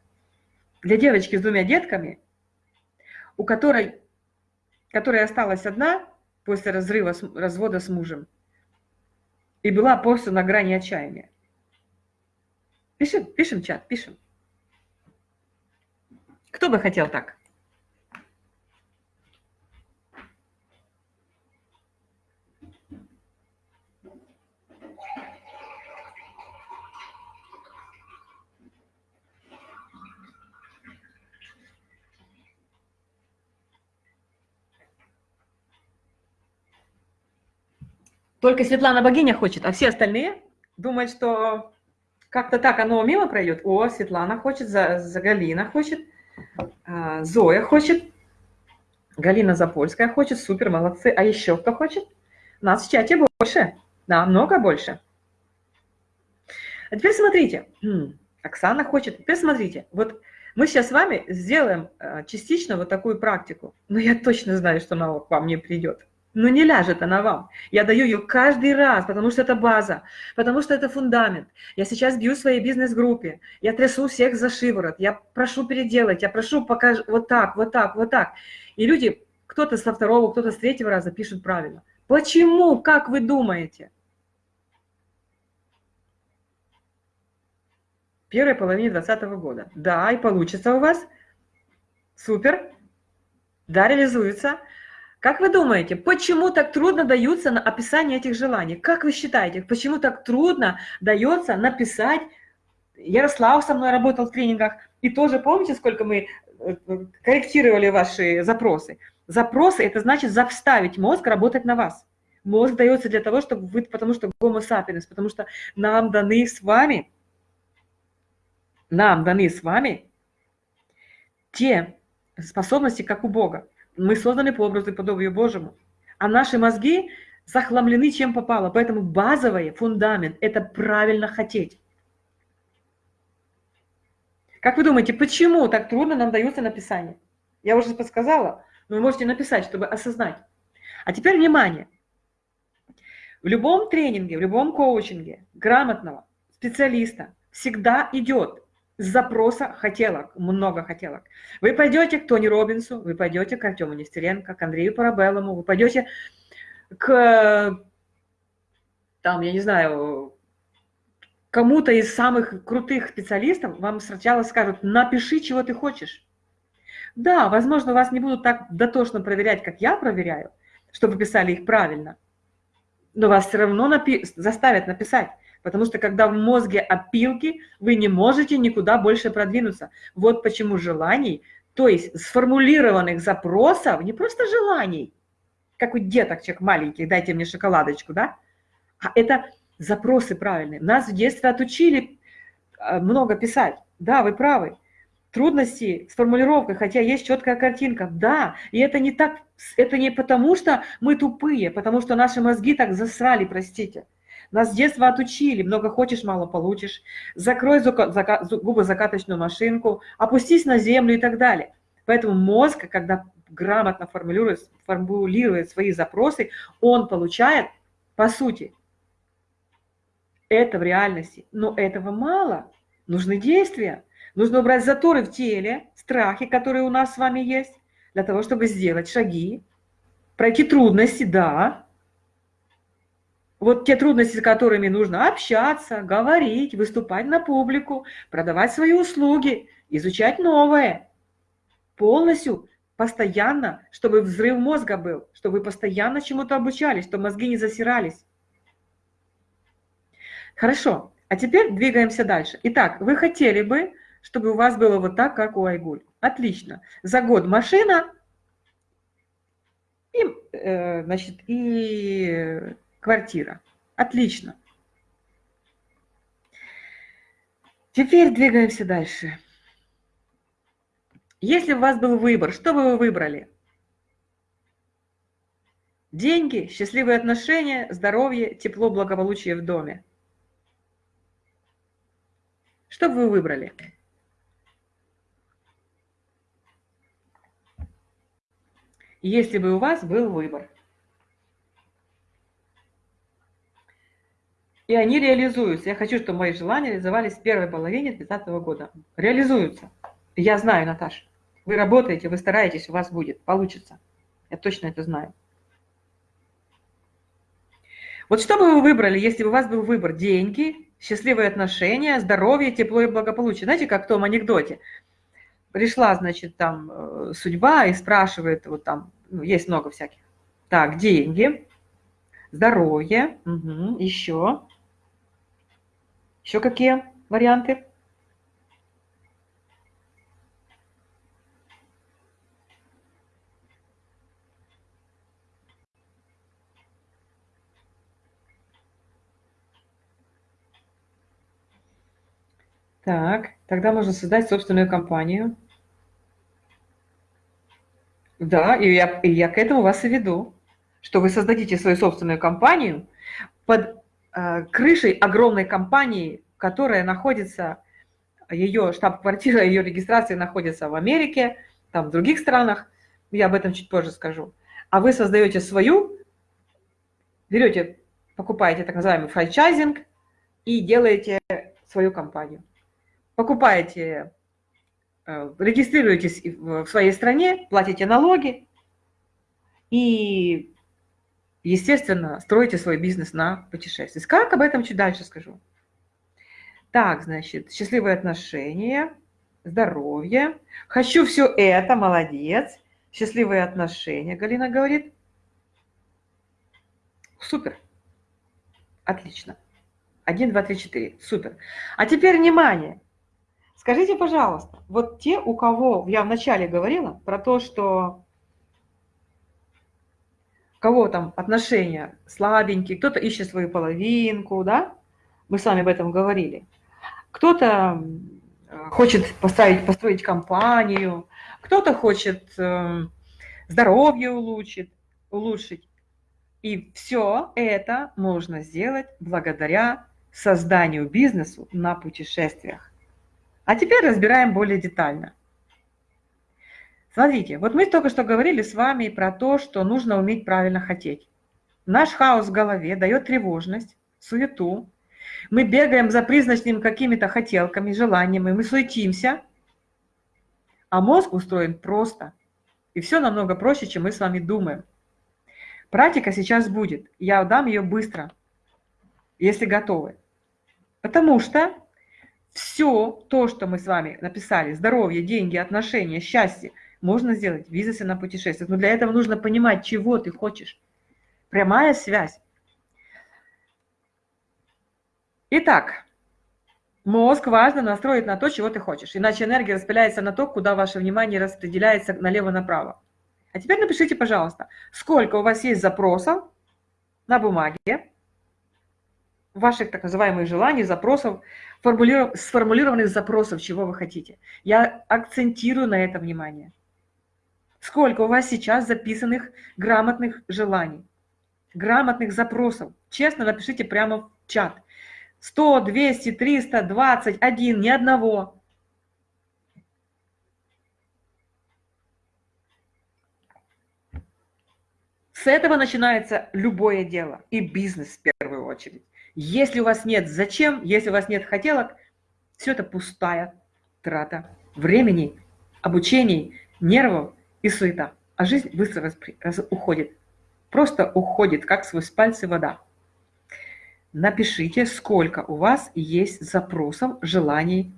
S1: для девочки с двумя детками, у которой, которая осталась одна после разрыва, развода с мужем, и была просто на грани отчаяния. Пишем, пишем чат, пишем. Кто бы хотел так? Только Светлана Богиня хочет, а все остальные думают, что как-то так оно мимо пройдет. О, Светлана хочет, Загалина хочет. А, Зоя хочет, Галина Запольская хочет, супер, молодцы. А еще кто хочет? Нас в чате больше, намного больше. А теперь смотрите, Оксана хочет. Теперь смотрите, вот мы сейчас с вами сделаем а, частично вот такую практику, но я точно знаю, что она к вам не придет. Но не ляжет она вам. Я даю ее каждый раз, потому что это база, потому что это фундамент. Я сейчас бью в своей бизнес-группе, я трясу всех за шиворот, я прошу переделать, я прошу покаж вот так, вот так, вот так. И люди, кто-то со второго, кто-то с третьего раза пишут правильно. Почему? Как вы думаете? Первой половине 2020 года. Да, и получится у вас. Супер. Да, реализуется. Как вы думаете, почему так трудно даются на описание этих желаний? Как вы считаете, почему так трудно дается написать? Ярослав со мной работал в тренингах, и тоже помните, сколько мы э, корректировали ваши запросы? Запросы – это значит заставить мозг работать на вас. Мозг дается для того, чтобы вы, потому что гомо sapiens, потому что нам даны с вами, нам даны с вами те способности, как у Бога. Мы созданы по образу и подобию Божьему. А наши мозги захламлены чем попало. Поэтому базовый фундамент – это правильно хотеть. Как вы думаете, почему так трудно нам дается написание? Я уже подсказала, но вы можете написать, чтобы осознать. А теперь внимание. В любом тренинге, в любом коучинге грамотного специалиста всегда идет запроса хотелок, много хотелок. Вы пойдете к Тони Робинсу, вы пойдете к Артему Нестеренко, к Андрею Парабеллому, вы пойдете к, там, я не знаю, кому-то из самых крутых специалистов, вам сначала скажут, напиши, чего ты хочешь. Да, возможно, вас не будут так дотошно проверять, как я проверяю, чтобы писали их правильно, но вас все равно напи заставят написать. Потому что когда в мозге опилки, вы не можете никуда больше продвинуться. Вот почему желаний, то есть сформулированных запросов, не просто желаний, как у деток человек маленьких, дайте мне шоколадочку, да? А это запросы правильные. Нас в детстве отучили э, много писать. Да, вы правы. Трудности с формулировкой, хотя есть четкая картинка. Да, и это не так, это не потому, что мы тупые, потому что наши мозги так засрали, простите. Нас с детства отучили, много хочешь, мало получишь. Закрой губы закаточную машинку, опустись на землю и так далее. Поэтому мозг, когда грамотно формулирует, формулирует свои запросы, он получает, по сути, это в реальности. Но этого мало. Нужны действия. Нужно убрать заторы в теле, страхи, которые у нас с вами есть, для того, чтобы сделать шаги, пройти трудности, да, вот те трудности, с которыми нужно общаться, говорить, выступать на публику, продавать свои услуги, изучать новое. Полностью, постоянно, чтобы взрыв мозга был, чтобы вы постоянно чему-то обучались, чтобы мозги не засирались. Хорошо, а теперь двигаемся дальше. Итак, вы хотели бы, чтобы у вас было вот так, как у Айгуль. Отлично. За год машина и, э, значит, и квартира. Отлично. Теперь двигаемся дальше. Если у вас был выбор, что бы вы выбрали? Деньги, счастливые отношения, здоровье, тепло, благополучие в доме. Что бы вы выбрали? Если бы у вас был выбор. И они реализуются. Я хочу, чтобы мои желания реализовались в первой половине 2020 года. Реализуются. Я знаю, Наташа. Вы работаете, вы стараетесь, у вас будет, получится. Я точно это знаю. Вот что бы вы выбрали, если бы у вас был выбор деньги, счастливые отношения, здоровье, тепло и благополучие? Знаете, как в том анекдоте? Пришла, значит, там э, судьба и спрашивает, вот там, ну, есть много всяких. Так, деньги, здоровье, угу, еще. Еще какие варианты? Так, тогда можно создать собственную компанию. Да, и я, и я к этому вас и веду, что вы создадите свою собственную компанию под крышей огромной компании, которая находится, ее штаб-квартира, ее регистрация находится в Америке, там в других странах, я об этом чуть позже скажу. А вы создаете свою, берете, покупаете так называемый франчайзинг и делаете свою компанию. Покупаете Э, регистрируетесь в своей стране, платите налоги и, естественно, строите свой бизнес на путешествии. Как об этом чуть дальше скажу. Так, значит, счастливые отношения, здоровье. Хочу все это, молодец. Счастливые отношения, Галина говорит. Супер. Отлично. Один, два, три, четыре. Супер. А теперь внимание. Скажите, пожалуйста, вот те, у кого, я вначале говорила про то, что кого там отношения слабенькие, кто-то ищет свою половинку, да, мы с вами об этом говорили. Кто-то э, хочет поставить, построить компанию, кто-то хочет э, здоровье улучшить, улучшить. И все это можно сделать благодаря созданию бизнесу на путешествиях. А теперь разбираем более детально. Смотрите, вот мы только что говорили с вами про то, что нужно уметь правильно хотеть. Наш хаос в голове дает тревожность, суету. Мы бегаем за призначными какими-то хотелками, желаниями, мы суетимся. А мозг устроен просто. И все намного проще, чем мы с вами думаем. Практика сейчас будет. Я дам ее быстро, если готовы. Потому что все то, что мы с вами написали, здоровье, деньги, отношения, счастье, можно сделать в бизнесе на путешествиях. Но для этого нужно понимать, чего ты хочешь. Прямая связь. Итак, мозг важно настроить на то, чего ты хочешь. Иначе энергия распыляется на то, куда ваше внимание распределяется налево-направо. А теперь напишите, пожалуйста, сколько у вас есть запросов на бумаге, ваших так называемых желаний, запросов, сформулированных запросов, чего вы хотите. Я акцентирую на это внимание. Сколько у вас сейчас записанных грамотных желаний, грамотных запросов? Честно напишите прямо в чат. 100, 200, 300, 21, ни одного. С этого начинается любое дело и бизнес в первую очередь. Если у вас нет зачем, если у вас нет хотелок, все это пустая трата времени, обучений, нервов и суета. А жизнь быстро уходит. Просто уходит, как сквозь пальцы вода. Напишите, сколько у вас есть запросов, желаний.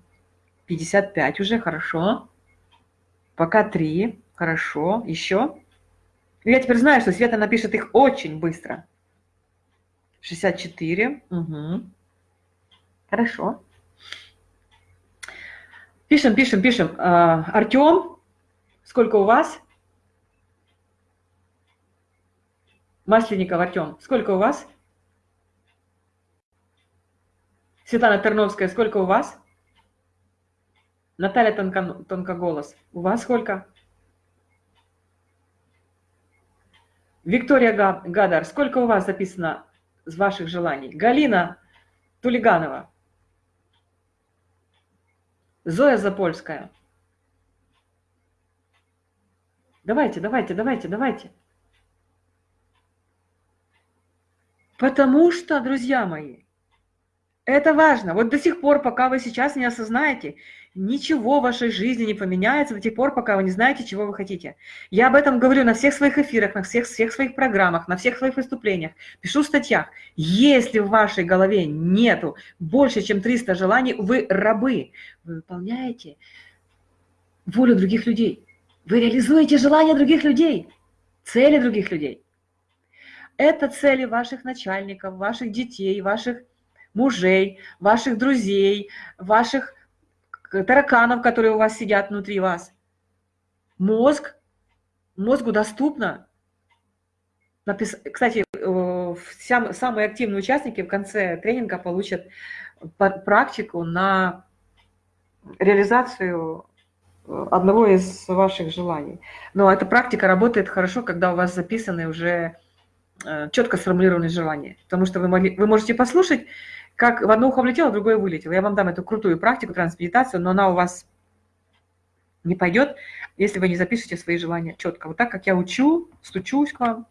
S1: 55 уже, хорошо. Пока 3, хорошо. Еще. Я теперь знаю, что Света напишет их очень быстро. 64. Угу. Хорошо. Пишем, пишем, пишем. А, Артем, сколько у вас? Масленников Артем, сколько у вас? Светлана Терновская, сколько у вас? Наталья Тонко, Тонкоголос, у вас сколько? Виктория Гадар, сколько у вас записано из ваших желаний. Галина Тулиганова. Зоя Запольская. Давайте, давайте, давайте, давайте. Потому что, друзья мои, это важно. Вот до сих пор, пока вы сейчас не осознаете, ничего в вашей жизни не поменяется до тех пор, пока вы не знаете, чего вы хотите. Я об этом говорю на всех своих эфирах, на всех, всех своих программах, на всех своих выступлениях. Пишу в статьях. Если в вашей голове нету больше, чем 300 желаний, вы рабы. Вы выполняете волю других людей. Вы реализуете желания других людей, цели других людей. Это цели ваших начальников, ваших детей, ваших мужей, ваших друзей, ваших тараканов, которые у вас сидят внутри вас. Мозг, мозгу доступно. Напис... Кстати, э, самые активные участники в конце тренинга получат практику на реализацию одного из ваших желаний. Но эта практика работает хорошо, когда у вас записаны уже э, четко сформулированные желания. Потому что вы, могли, вы можете послушать как в одно ухо влетело, в другое вылетело. Я вам дам эту крутую практику, трансмедитацию, но она у вас не пойдет, если вы не запишете свои желания четко. Вот так, как я учу, стучусь к вам.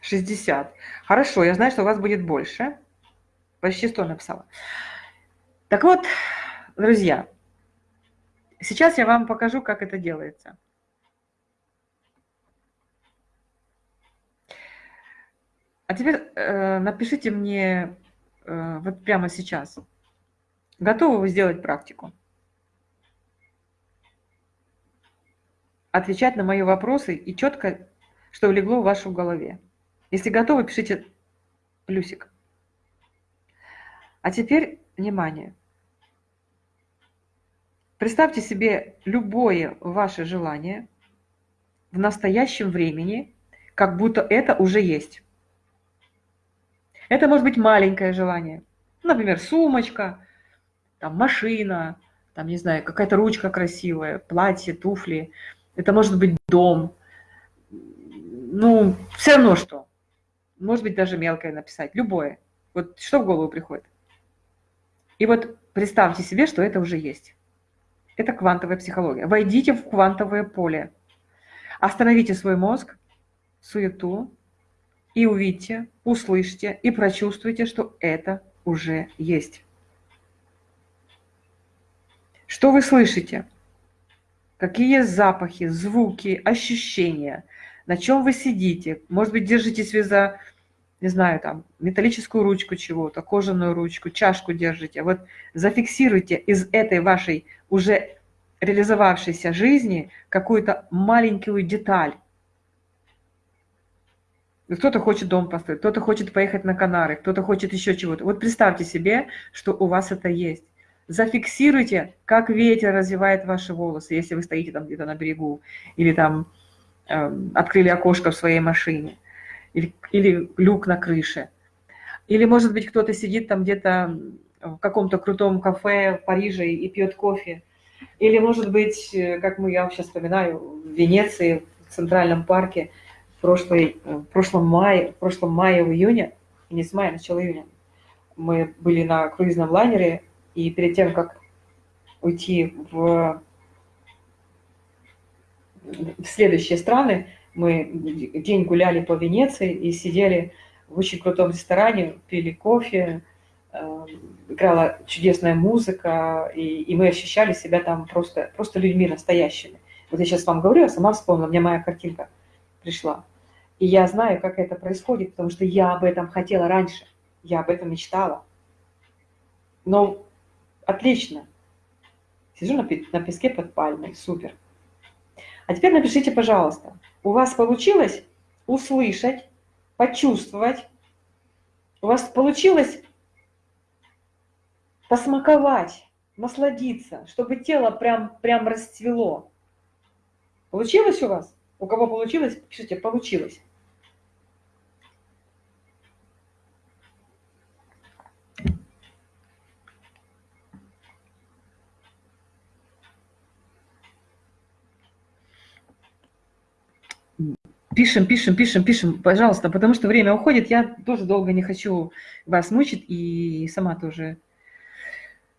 S1: 60. Хорошо, я знаю, что у вас будет больше. Почти 100 написала. Так вот, друзья, сейчас я вам покажу, как это делается. А теперь э, напишите мне э, вот прямо сейчас, готовы вы сделать практику? Отвечать на мои вопросы и четко, что легло в вашу голове. Если готовы, пишите плюсик. А теперь внимание. Представьте себе любое ваше желание в настоящем времени, как будто это уже есть. Это может быть маленькое желание. Например, сумочка, там, машина, там, не знаю, какая-то ручка красивая, платье, туфли. Это может быть дом. Ну, все равно что. Может быть, даже мелкое написать. Любое. Вот что в голову приходит. И вот представьте себе, что это уже есть. Это квантовая психология. Войдите в квантовое поле. Остановите свой мозг, суету, и увидьте, услышьте и прочувствуйте, что это уже есть. Что вы слышите? Какие запахи, звуки, ощущения? На чем вы сидите? Может быть, держитесь вы за, не знаю, там, металлическую ручку чего-то, кожаную ручку, чашку держите. Вот зафиксируйте из этой вашей уже реализовавшейся жизни какую-то маленькую деталь, кто-то хочет дом построить, кто-то хочет поехать на Канары, кто-то хочет еще чего-то. Вот представьте себе, что у вас это есть. Зафиксируйте, как ветер развивает ваши волосы, если вы стоите там где-то на берегу, или там э, открыли окошко в своей машине, или, или люк на крыше. Или, может быть, кто-то сидит там где-то в каком-то крутом кафе в Париже и пьет кофе. Или, может быть, э, как мы, я сейчас вспоминаю, в Венеции, в Центральном парке – прошлой, э, в прошлом мае, в прошлом мае, в июне, не с мая, начало июня, мы были на круизном лайнере, и перед тем, как уйти в, в следующие страны, мы день гуляли по Венеции и сидели в очень крутом ресторане, пили кофе, э, играла чудесная музыка, и, и мы ощущали себя там просто, просто людьми настоящими. Вот я сейчас вам говорю, я сама вспомнила, мне моя картинка пришла. И я знаю, как это происходит, потому что я об этом хотела раньше, я об этом мечтала. Но отлично. Сижу на, на песке под пальмой, супер. А теперь напишите, пожалуйста, у вас получилось услышать, почувствовать, у вас получилось посмаковать, насладиться, чтобы тело прям, прям расцвело. Получилось у вас? У кого получилось, пишите «получилось». Пишем, пишем, пишем, пишем, пожалуйста, потому что время уходит. Я тоже долго не хочу вас мучить и сама тоже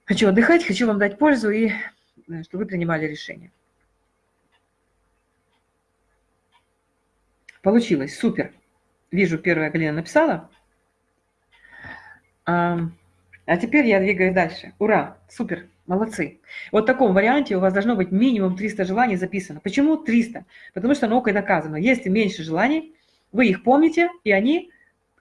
S1: Хочу отдыхать, хочу вам дать пользу и э, чтобы вы принимали решение. Получилось, супер. Вижу, первая Галина написала. А, теперь я двигаюсь дальше. Ура, супер, молодцы. Вот в таком варианте у вас должно быть минимум 300 желаний записано. Почему 300? Потому что наукой доказано, если меньше желаний, вы их помните, и они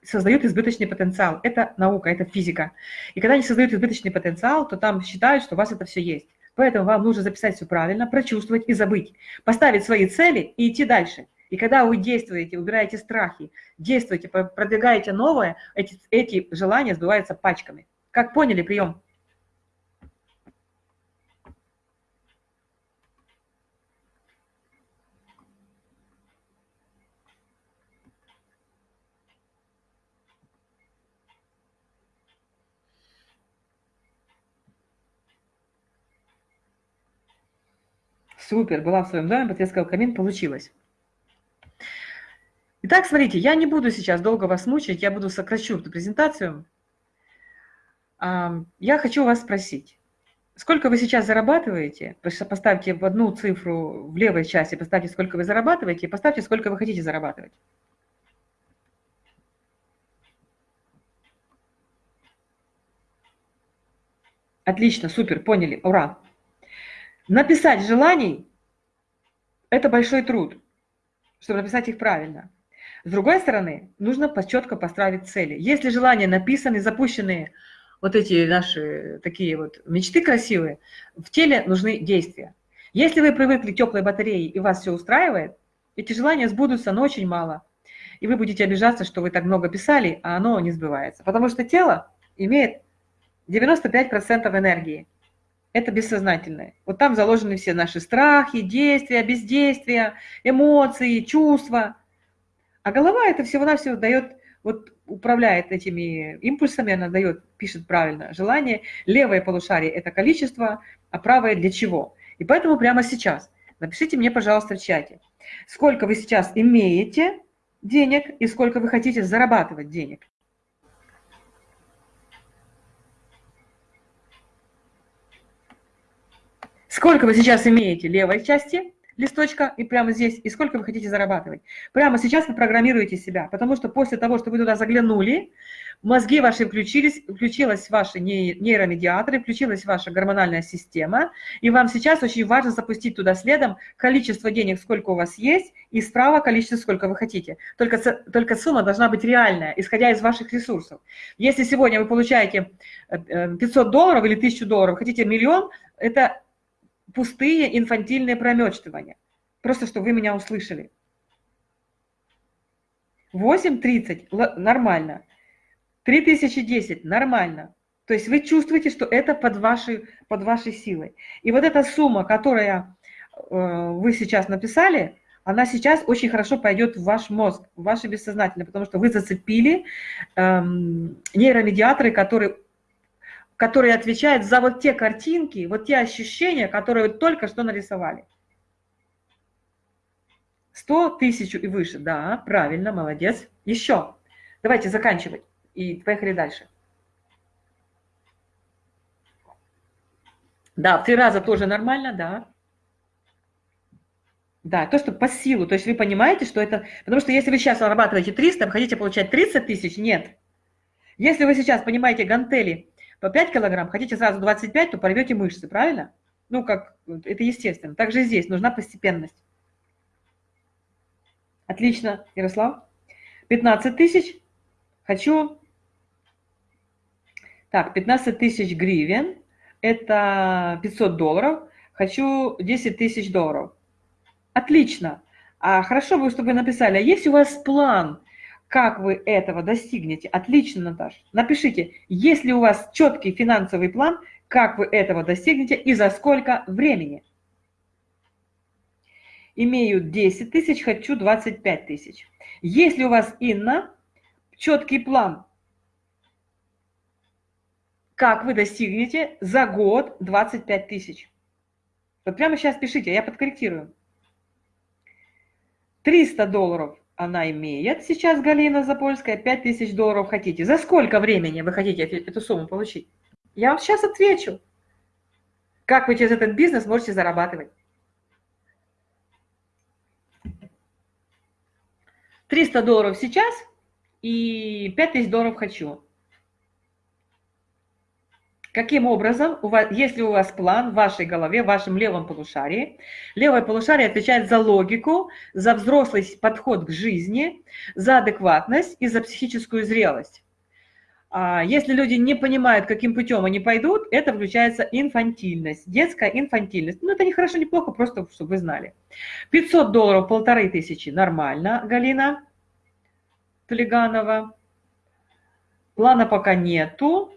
S1: создают избыточный потенциал. Это наука, это физика. И когда они создают избыточный потенциал, то там считают, что у вас это все есть. Поэтому вам нужно записать все правильно, прочувствовать и забыть. Поставить свои цели и идти дальше. И когда вы действуете, убираете страхи, действуете, продвигаете новое, эти, эти желания сбываются пачками. Как поняли прием? Супер, была в своем доме, потрескал камин, получилось. Итак, смотрите, я не буду сейчас долго вас мучить, я буду сокращу эту презентацию. Я хочу вас спросить, сколько вы сейчас зарабатываете? Поставьте в одну цифру в левой части, поставьте, сколько вы зарабатываете, и поставьте, сколько вы хотите зарабатывать. Отлично, супер, поняли, ура. Написать желаний – это большой труд, чтобы написать их правильно. С другой стороны, нужно четко поставить цели. Если желания написаны, запущенные, вот эти наши такие вот мечты красивые, в теле нужны действия. Если вы привыкли к теплой батарее и вас все устраивает, эти желания сбудутся, но очень мало. И вы будете обижаться, что вы так много писали, а оно не сбывается. Потому что тело имеет 95% энергии это бессознательное. Вот там заложены все наши страхи, действия, бездействия, эмоции, чувства. А голова это всего-навсего дает, вот управляет этими импульсами, она дает, пишет правильно, желание. Левое полушарие – это количество, а правое для чего. И поэтому прямо сейчас напишите мне, пожалуйста, в чате, сколько вы сейчас имеете денег и сколько вы хотите зарабатывать денег. Сколько вы сейчас имеете левой части листочка и прямо здесь, и сколько вы хотите зарабатывать. Прямо сейчас вы программируете себя, потому что после того, что вы туда заглянули, мозги ваши включились, включилась ваши нейромедиаторы, включилась ваша гормональная система, и вам сейчас очень важно запустить туда следом количество денег, сколько у вас есть, и справа количество, сколько вы хотите. Только, только сумма должна быть реальная, исходя из ваших ресурсов. Если сегодня вы получаете 500 э, э, долларов или 1000 долларов, хотите миллион, это пустые инфантильные промечтывания. Просто, чтобы вы меня услышали. 8.30 нормально. 3010 нормально. То есть вы чувствуете, что это под вашей, под вашей силой. И вот эта сумма, которая э, вы сейчас написали, она сейчас очень хорошо пойдет в ваш мозг, в ваше бессознательное, потому что вы зацепили э, нейромедиаторы, которые которые отвечают за вот те картинки, вот те ощущения, которые вы только что нарисовали. 100 тысяч и выше, да, правильно, молодец. Еще. Давайте заканчивать и поехали дальше. Да, в три раза тоже нормально, да. Да, то, что по силу, то есть вы понимаете, что это... Потому что если вы сейчас зарабатываете 300, вы хотите получать 30 тысяч, нет. Если вы сейчас понимаете гантели по 5 килограмм, хотите сразу 25, то порвете мышцы, правильно? Ну, как, это естественно. Также здесь нужна постепенность. Отлично, Ярослав. 15 тысяч. Хочу... Так, 15 тысяч гривен. Это 500 долларов. Хочу 10 тысяч долларов. Отлично. А хорошо бы, чтобы вы написали, а есть у вас план как вы этого достигнете? Отлично, Наташа. Напишите, есть ли у вас четкий финансовый план, как вы этого достигнете и за сколько времени. Имею 10 тысяч, хочу 25 тысяч. Если у вас, Инна, четкий план, как вы достигнете за год 25 тысяч. Вот прямо сейчас пишите, я подкорректирую. 300 долларов она имеет сейчас, Галина Запольская, 5000 долларов хотите. За сколько времени вы хотите эту сумму получить? Я вам сейчас отвечу. как вы через этот бизнес можете зарабатывать. 300 долларов сейчас и 5000 долларов хочу. Каким образом, у вас, если у вас план в вашей голове, в вашем левом полушарии, левое полушарие отвечает за логику, за взрослый подход к жизни, за адекватность и за психическую зрелость. А если люди не понимают, каким путем они пойдут, это включается инфантильность, детская инфантильность. Ну, это не хорошо, не плохо, просто чтобы вы знали. 500 долларов, полторы тысячи, нормально, Галина Плеганова. Плана пока нету.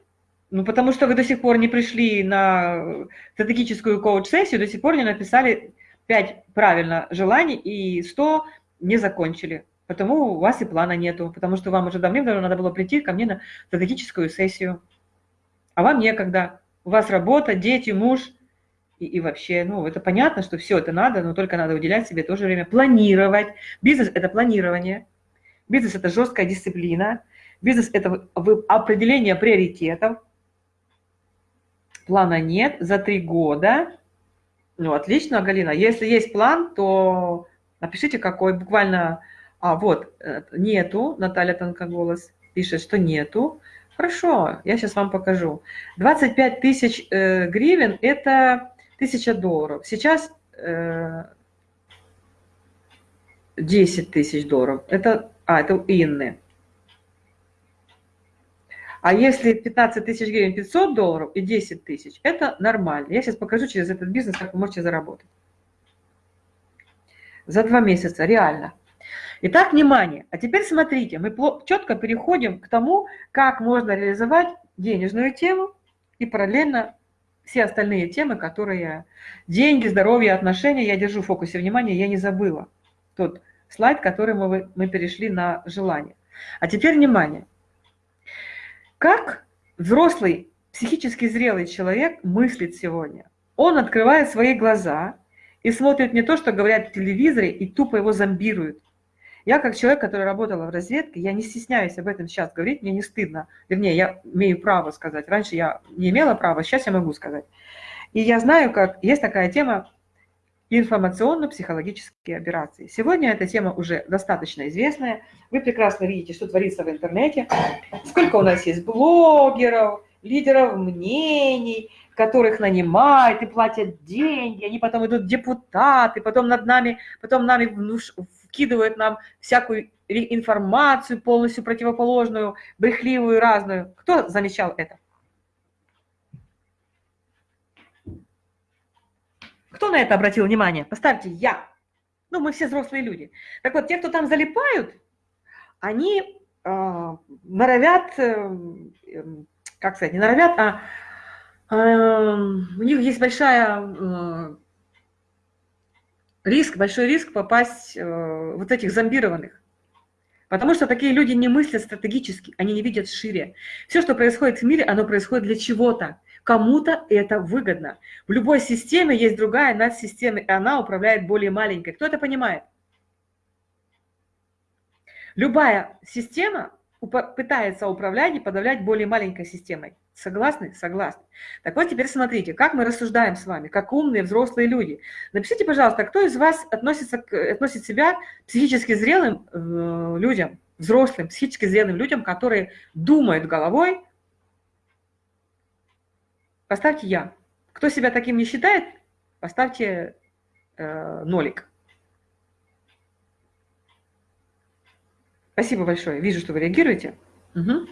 S1: Ну, потому что вы до сих пор не пришли на стратегическую коуч-сессию, до сих пор не написали 5 правильно желаний и 100 не закончили. Потому у вас и плана нету, потому что вам уже давным-давно надо было прийти ко мне на стратегическую сессию. А вам некогда. У вас работа, дети, муж. И, и вообще, ну, это понятно, что все это надо, но только надо уделять себе тоже время. Планировать. Бизнес – это планирование. Бизнес – это жесткая дисциплина. Бизнес – это определение приоритетов плана нет за три года. Ну, отлично, Галина. Если есть план, то напишите, какой. Буквально, а вот, э, нету, Наталья Тонкоголос пишет, что нету. Хорошо, я сейчас вам покажу. 25 тысяч э, гривен – это 1000 долларов. Сейчас э, 10 тысяч долларов. Это, а, это у Инны. А если 15 тысяч гривен 500 долларов и 10 тысяч, это нормально. Я сейчас покажу через этот бизнес, как вы можете заработать. За два месяца, реально. Итак, внимание. А теперь смотрите, мы четко переходим к тому, как можно реализовать денежную тему и параллельно все остальные темы, которые деньги, здоровье, отношения, я держу в фокусе внимания, я не забыла. Тот слайд, который мы, мы перешли на желание. А теперь внимание. Как взрослый, психически зрелый человек мыслит сегодня? Он открывает свои глаза и смотрит не то, что говорят в телевизоре, и тупо его зомбируют. Я как человек, который работала в разведке, я не стесняюсь об этом сейчас говорить, мне не стыдно. Вернее, я имею право сказать. Раньше я не имела права, сейчас я могу сказать. И я знаю, как есть такая тема информационно-психологические операции. Сегодня эта тема уже достаточно известная. Вы прекрасно видите, что творится в интернете, сколько у нас есть блогеров, лидеров мнений, которых нанимают и платят деньги, они потом идут депутаты, потом над нами, потом нами вкидывают нам всякую информацию полностью противоположную, брехливую, разную. Кто замечал это? Кто на это обратил внимание? Поставьте «я». Ну, мы все взрослые люди. Так вот, те, кто там залипают, они э, норовят, э, как сказать, не норовят, а э, у них есть большая э, риск, большой риск попасть э, вот этих зомбированных. Потому что такие люди не мыслят стратегически, они не видят шире. Все, что происходит в мире, оно происходит для чего-то. Кому-то это выгодно. В любой системе есть другая надсистема, и она управляет более маленькой. Кто это понимает? Любая система пытается управлять и подавлять более маленькой системой. Согласны? Согласны. Так вот, теперь смотрите, как мы рассуждаем с вами, как умные взрослые люди. Напишите, пожалуйста, кто из вас относится, относит себя психически зрелым э, людям, взрослым, психически зрелым людям, которые думают головой, Поставьте «я». Кто себя таким не считает, поставьте э, нолик. Спасибо большое. Вижу, что вы реагируете. Угу.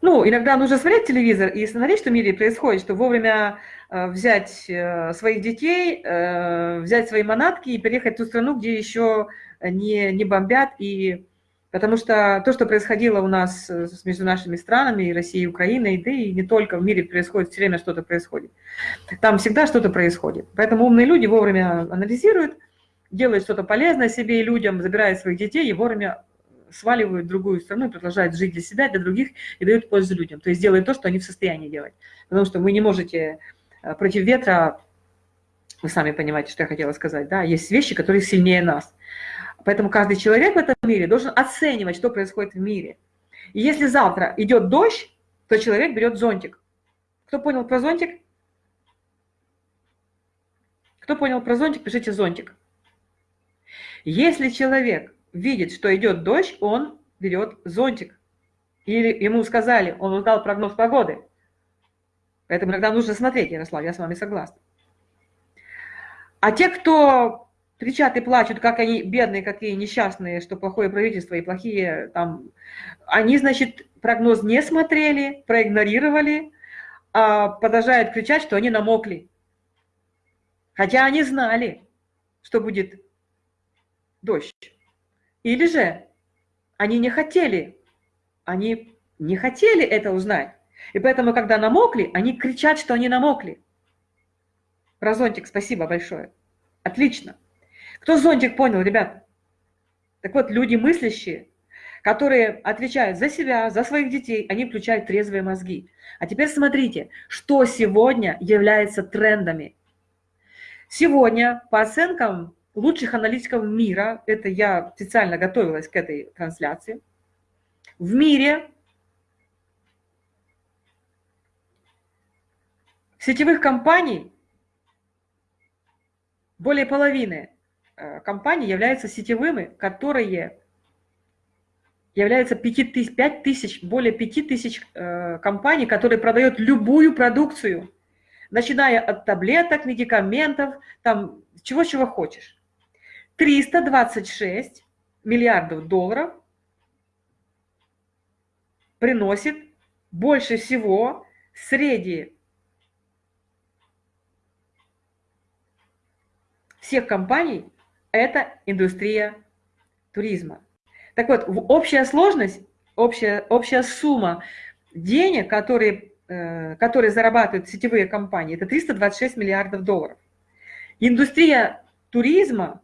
S1: Ну, иногда нужно смотреть телевизор и смотреть, что в мире происходит, что вовремя э, взять э, своих детей, э, взять свои манатки и переехать в ту страну, где еще не, не бомбят и Потому что то, что происходило у нас э, между нашими странами, и Россией, и Украиной, да и не только в мире происходит, все время что-то происходит. Там всегда что-то происходит. Поэтому умные люди вовремя анализируют, делают что-то полезное себе и людям, забирают своих детей и вовремя сваливают в другую страну продолжают жить для себя, для других и дают пользу людям. То есть делают то, что они в состоянии делать. Потому что вы не можете э, против ветра, вы сами понимаете, что я хотела сказать, да, есть вещи, которые сильнее нас. Поэтому каждый человек в этом мире должен оценивать, что происходит в мире. И если завтра идет дождь, то человек берет зонтик. Кто понял про зонтик? Кто понял про зонтик, пишите зонтик. Если человек видит, что идет дождь, он берет зонтик. Или ему сказали, он узнал прогноз погоды. Поэтому иногда нужно смотреть, Ярослав, я с вами согласна. А те, кто кричат и плачут, как они бедные, какие несчастные, что плохое правительство и плохие там, они, значит, прогноз не смотрели, проигнорировали, а продолжают кричать, что они намокли. Хотя они знали, что будет дождь. Или же они не хотели, они не хотели это узнать. И поэтому, когда намокли, они кричат, что они намокли. Про зонтик спасибо большое. Отлично. Кто зонтик понял, ребят? Так вот, люди мыслящие, которые отвечают за себя, за своих детей, они включают трезвые мозги. А теперь смотрите, что сегодня является трендами. Сегодня, по оценкам лучших аналитиков мира, это я специально готовилась к этой трансляции, в мире сетевых компаний более половины компаний являются сетевыми, которые являются 5 тысяч, 5 тысяч, более 5 тысяч э, компаний, которые продают любую продукцию, начиная от таблеток, медикаментов, там, чего-чего хочешь. 326 миллиардов долларов приносит больше всего среди всех компаний это индустрия туризма. Так вот, общая сложность, общая, общая сумма денег, которые, э, которые зарабатывают сетевые компании, это 326 миллиардов долларов. Индустрия туризма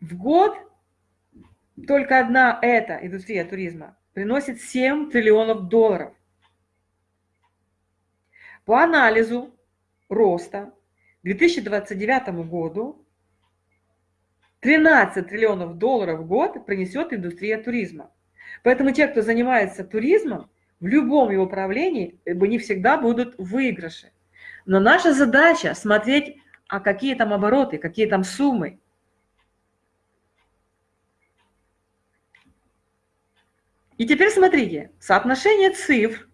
S1: в год только одна эта индустрия туризма приносит 7 триллионов долларов. По анализу роста 2029 году 13 триллионов долларов в год принесет индустрия туризма. Поэтому те, кто занимается туризмом, в любом его управлении не всегда будут выигрыши. Но наша задача смотреть, а какие там обороты, какие там суммы. И теперь смотрите, соотношение цифр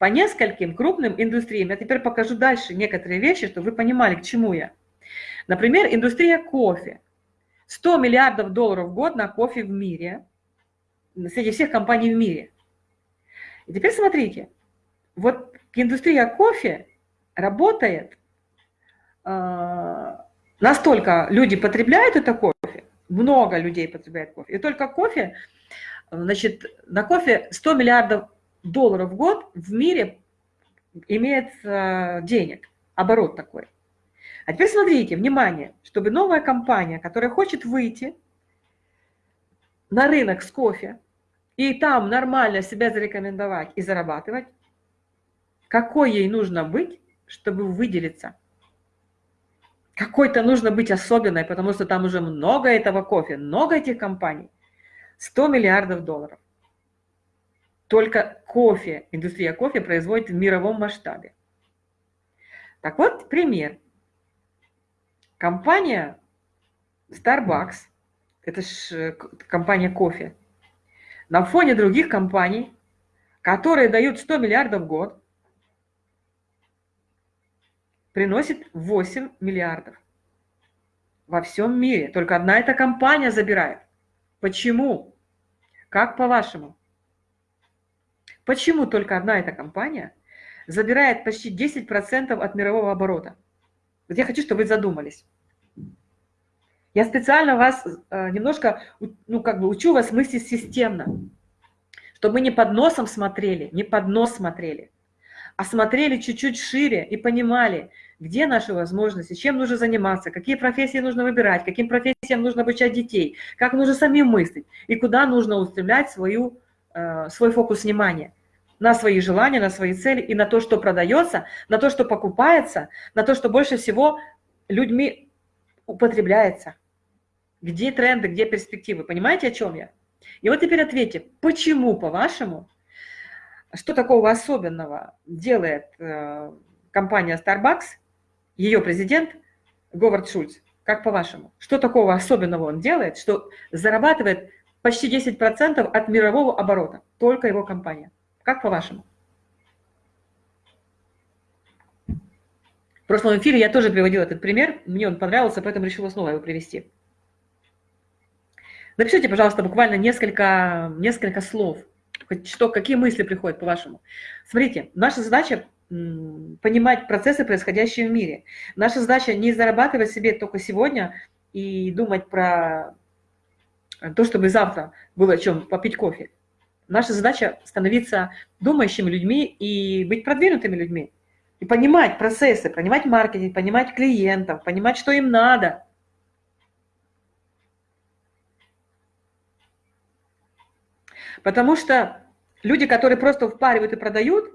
S1: по нескольким крупным индустриям. Я теперь покажу дальше некоторые вещи, чтобы вы понимали, к чему я. Например, индустрия кофе. 100 миллиардов долларов в год на кофе в мире, среди всех компаний в мире. И теперь смотрите, вот индустрия кофе работает, э, настолько люди потребляют это кофе, много людей потребляют кофе, и только кофе Значит, на кофе 100 миллиардов долларов в год в мире имеет э, денег, оборот такой. А теперь смотрите, внимание, чтобы новая компания, которая хочет выйти на рынок с кофе и там нормально себя зарекомендовать и зарабатывать, какой ей нужно быть, чтобы выделиться? Какой-то нужно быть особенной, потому что там уже много этого кофе, много этих компаний. 100 миллиардов долларов. Только кофе, индустрия кофе производит в мировом масштабе. Так вот, пример. Компания Starbucks, это же э, компания кофе, на фоне других компаний, которые дают 100 миллиардов в год, приносит 8 миллиардов во всем мире. Только одна эта компания забирает. Почему? Как по-вашему? Почему только одна эта компания забирает почти 10% от мирового оборота? Вот я хочу, чтобы вы задумались. Я специально вас э, немножко, ну, как бы учу вас мыслить системно, чтобы мы не под носом смотрели, не под нос смотрели, а смотрели чуть-чуть шире и понимали, где наши возможности, чем нужно заниматься, какие профессии нужно выбирать, каким профессиям нужно обучать детей, как нужно самим мыслить и куда нужно устремлять свою, свой фокус внимания на свои желания, на свои цели и на то, что продается, на то, что покупается, на то, что больше всего людьми употребляется. Где тренды, где перспективы? Понимаете, о чем я? И вот теперь ответьте, почему, по-вашему, что такого особенного делает э, компания Starbucks, ее президент Говард Шульц? Как по-вашему? Что такого особенного он делает, что зарабатывает почти 10% от мирового оборота? Только его компания. Как по-вашему? В прошлом эфире я тоже приводила этот пример, мне он понравился, поэтому решила снова его привести. Напишите, пожалуйста, буквально несколько, несколько слов, что, какие мысли приходят по-вашему. Смотрите, наша задача понимать процессы, происходящие в мире. Наша задача не зарабатывать себе только сегодня и думать про то, чтобы завтра было о чем попить кофе. Наша задача становиться думающими людьми и быть продвинутыми людьми. И понимать процессы, понимать маркетинг, понимать клиентов, понимать, что им надо. Потому что люди, которые просто впаривают и продают,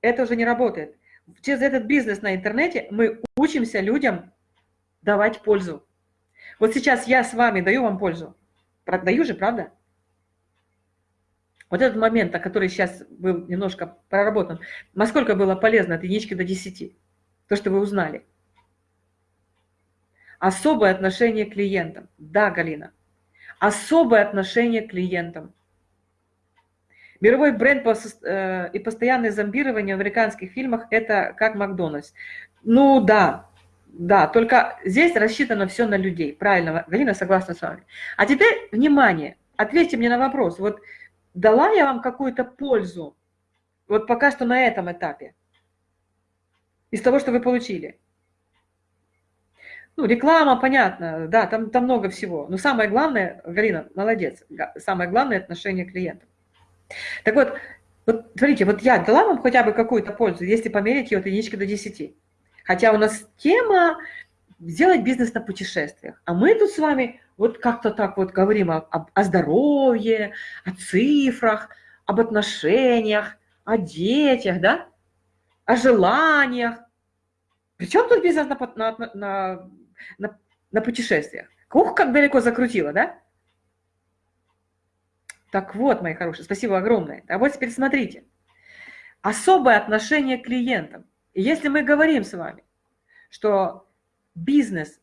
S1: это уже не работает. Через этот бизнес на интернете мы учимся людям давать пользу. Вот сейчас я с вами даю вам пользу. Продаю же, правда? Вот этот момент, который сейчас был немножко проработан, насколько было полезно от единички до 10, то, что вы узнали. Особое отношение к клиентам. Да, Галина. Особое отношение к клиентам. Мировой бренд э, и постоянное зомбирование в американских фильмах – это как Макдональдс. Ну да, да, только здесь рассчитано все на людей. Правильно, Галина согласна с вами. А теперь, внимание, ответьте мне на вопрос. Вот дала я вам какую-то пользу, вот пока что на этом этапе, из того, что вы получили? Ну, реклама, понятно, да, там, там много всего. Но самое главное, Галина, молодец, самое главное – отношение к клиентам. Так вот, вот смотрите, вот я дала вам хотя бы какую-то пользу, если померить ее от единички до 10. Хотя у нас тема сделать бизнес на путешествиях. А мы тут с вами вот как-то так вот говорим о, о, о здоровье, о цифрах, об отношениях, о детях, да? О желаниях. Причем тут бизнес на, на, на, на, на путешествиях? Ух, как далеко закрутило, да? Так вот, мои хорошие, спасибо огромное. А вот теперь смотрите. Особое отношение к клиентам. И если мы говорим с вами, что бизнес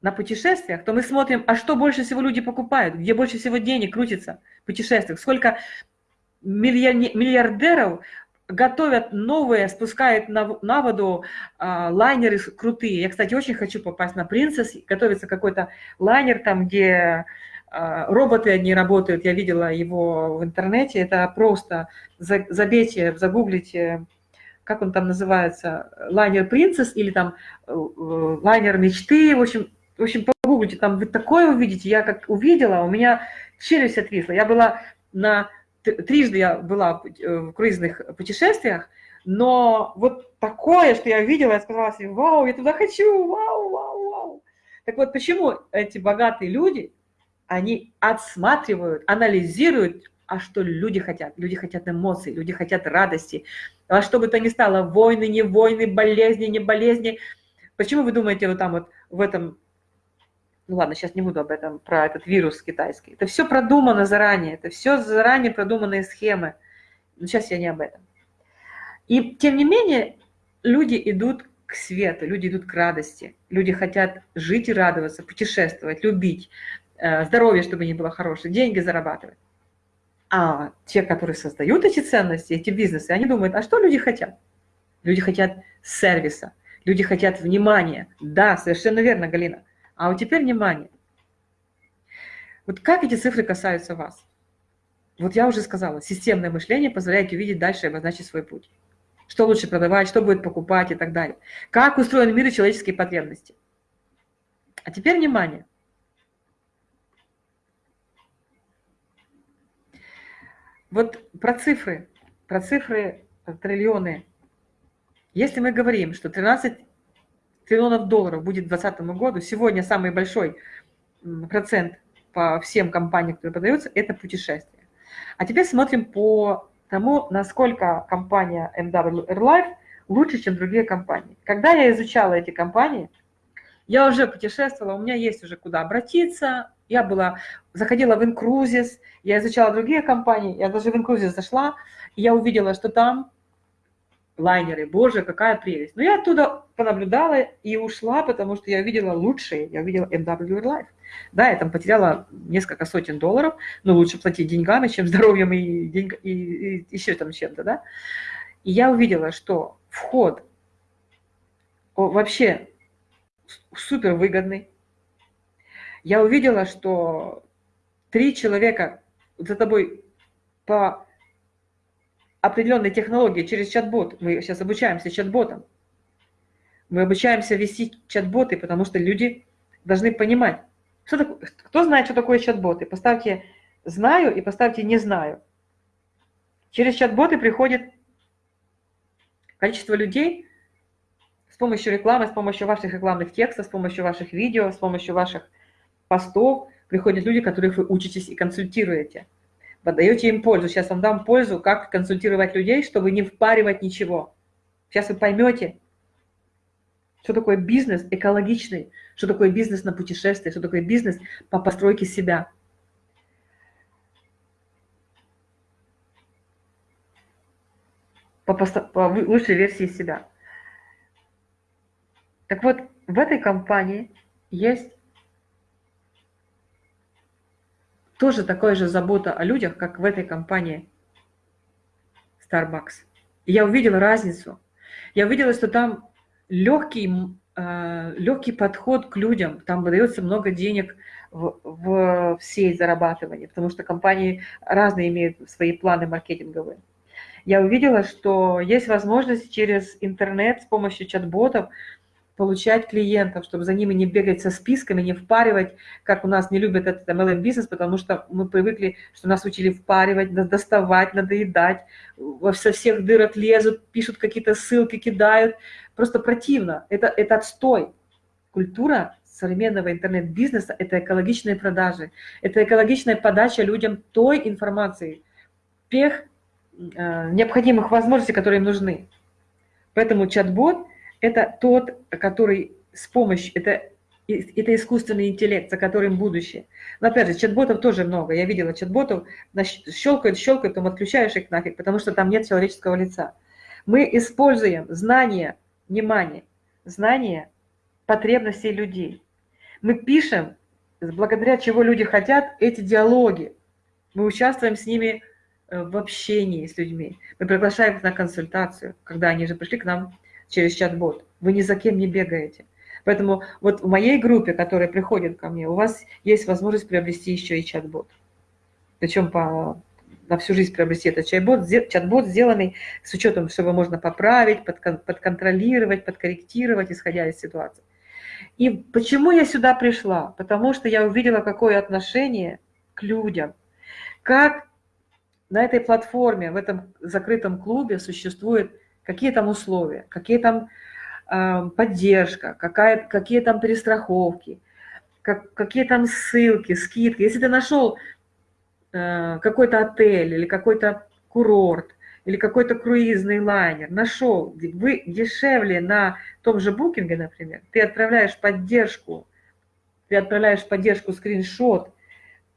S1: на путешествиях, то мы смотрим, а что больше всего люди покупают, где больше всего денег крутится в путешествиях, сколько миллиардеров готовят новые, спускают на, на воду а, лайнеры крутые. Я, кстати, очень хочу попасть на «Принцесс», готовится какой-то лайнер там, где а, роботы одни работают, я видела его в интернете, это просто забейте, загуглите, как он там называется, лайнер принцесс или там э, лайнер мечты, в общем, в общем, погуглите, там вы такое увидите, я как увидела, у меня челюсть отвисла, я была на, трижды я была в круизных путешествиях, но вот такое, что я видела, я сказала себе, вау, я туда хочу, вау, вау, вау. Так вот, почему эти богатые люди, они отсматривают, анализируют, а что люди хотят. Люди хотят эмоций, люди хотят радости. А что бы то ни стало, войны, не войны, болезни, не болезни. Почему вы думаете вот там вот в этом, ну ладно, сейчас не буду об этом, про этот вирус китайский. Это все продумано заранее, это все заранее продуманные схемы. Но сейчас я не об этом. И тем не менее, люди идут к свету, люди идут к радости, люди хотят жить и радоваться, путешествовать, любить, Э, здоровье, чтобы не было хорошее, деньги зарабатывать. А те, которые создают эти ценности, эти бизнесы, они думают, а что люди хотят? Люди хотят сервиса, люди хотят внимания. Да, совершенно верно, Галина. А вот теперь внимание. Вот как эти цифры касаются вас? Вот я уже сказала, системное мышление позволяет увидеть дальше и обозначить свой путь. Что лучше продавать, что будет покупать и так далее. Как устроен мир и человеческие потребности. А теперь внимание. Вот про цифры, про цифры э, триллионы. Если мы говорим, что 13 триллионов долларов будет к 2020 году, сегодня самый большой процент по всем компаниям, которые продаются, это путешествия. А теперь смотрим по тому, насколько компания MW Airlife лучше, чем другие компании. Когда я изучала эти компании, я уже путешествовала, у меня есть уже куда обратиться, Я была, заходила в Incruises, я изучала другие компании, я даже в Incruises зашла, и я увидела, что там лайнеры, боже, какая прелесть. Но я оттуда понаблюдала и ушла, потому что я увидела лучшие, я увидела MW Life. Да, я там потеряла несколько сотен долларов, но лучше платить деньгами, чем здоровьем и, деньг, и, и еще там чем-то, да. И я увидела, что вход вообще супер выгодный. Я увидела, что три человека за тобой по определенной технологии через чат-бот, мы сейчас обучаемся чат-ботам, мы обучаемся вести чат-боты, потому что люди должны понимать, что такое, кто знает, что такое чат-боты. Поставьте «знаю» и поставьте «не знаю». Через чат-боты приходит количество людей с помощью рекламы, с помощью ваших рекламных текстов, с помощью ваших видео, с помощью ваших постов. Приходят люди, которых вы учитесь и консультируете – Подаете им пользу. Сейчас вам дам пользу, как консультировать людей, чтобы не впаривать ничего. Сейчас вы поймете, что такое бизнес экологичный, что такое бизнес на путешествие, что такое бизнес по постройке себя. По, по лучшей версии себя. Так вот, в этой компании есть тоже такая же забота о людях, как в этой компании Starbucks. И я увидела разницу. Я увидела, что там легкий, э, легкий подход к людям, там выдается много денег в, в, в сеть зарабатывания, потому что компании разные имеют свои планы маркетинговые. Я увидела, что есть возможность через интернет с помощью чат-ботов получать клиентов, чтобы за ними не бегать со списками, не впаривать, как у нас не любят этот MLM-бизнес, потому что мы привыкли, что нас учили впаривать, доставать, надоедать, со всех дырок лезут, пишут какие-то ссылки, кидают. Просто противно. Это, это отстой. Культура современного интернет-бизнеса – это экологичные продажи, это экологичная подача людям той информации, тех э, необходимых возможностей, которые им нужны. Поэтому чат-бот – это тот, который с помощью, это, это искусственный интеллект, за которым будущее. Но опять же, чат-ботов тоже много. Я видела чат-ботов, щелкают, щелкают, потом отключаешь их нафиг, потому что там нет человеческого лица. Мы используем знания, внимание, знания потребностей людей. Мы пишем, благодаря чего люди хотят, эти диалоги. Мы участвуем с ними э, в общении с людьми. Мы приглашаем их на консультацию, когда они же пришли к нам через чат-бот. Вы ни за кем не бегаете. Поэтому вот в моей группе, которая приходит ко мне, у вас есть возможность приобрести еще и чат-бот. Причем по, на всю жизнь приобрести этот чат-бот, чат-бот сделанный с учетом, чтобы можно поправить, подконтролировать, подкорректировать, исходя из ситуации. И почему я сюда пришла? Потому что я увидела, какое отношение к людям. Как на этой платформе, в этом закрытом клубе существует какие там условия, какие там э, поддержка, какая, какие там перестраховки, как, какие там ссылки, скидки. Если ты нашел э, какой-то отель или какой-то курорт, или какой-то круизный лайнер, нашел, вы дешевле на том же букинге, например, ты отправляешь поддержку, ты отправляешь поддержку скриншот,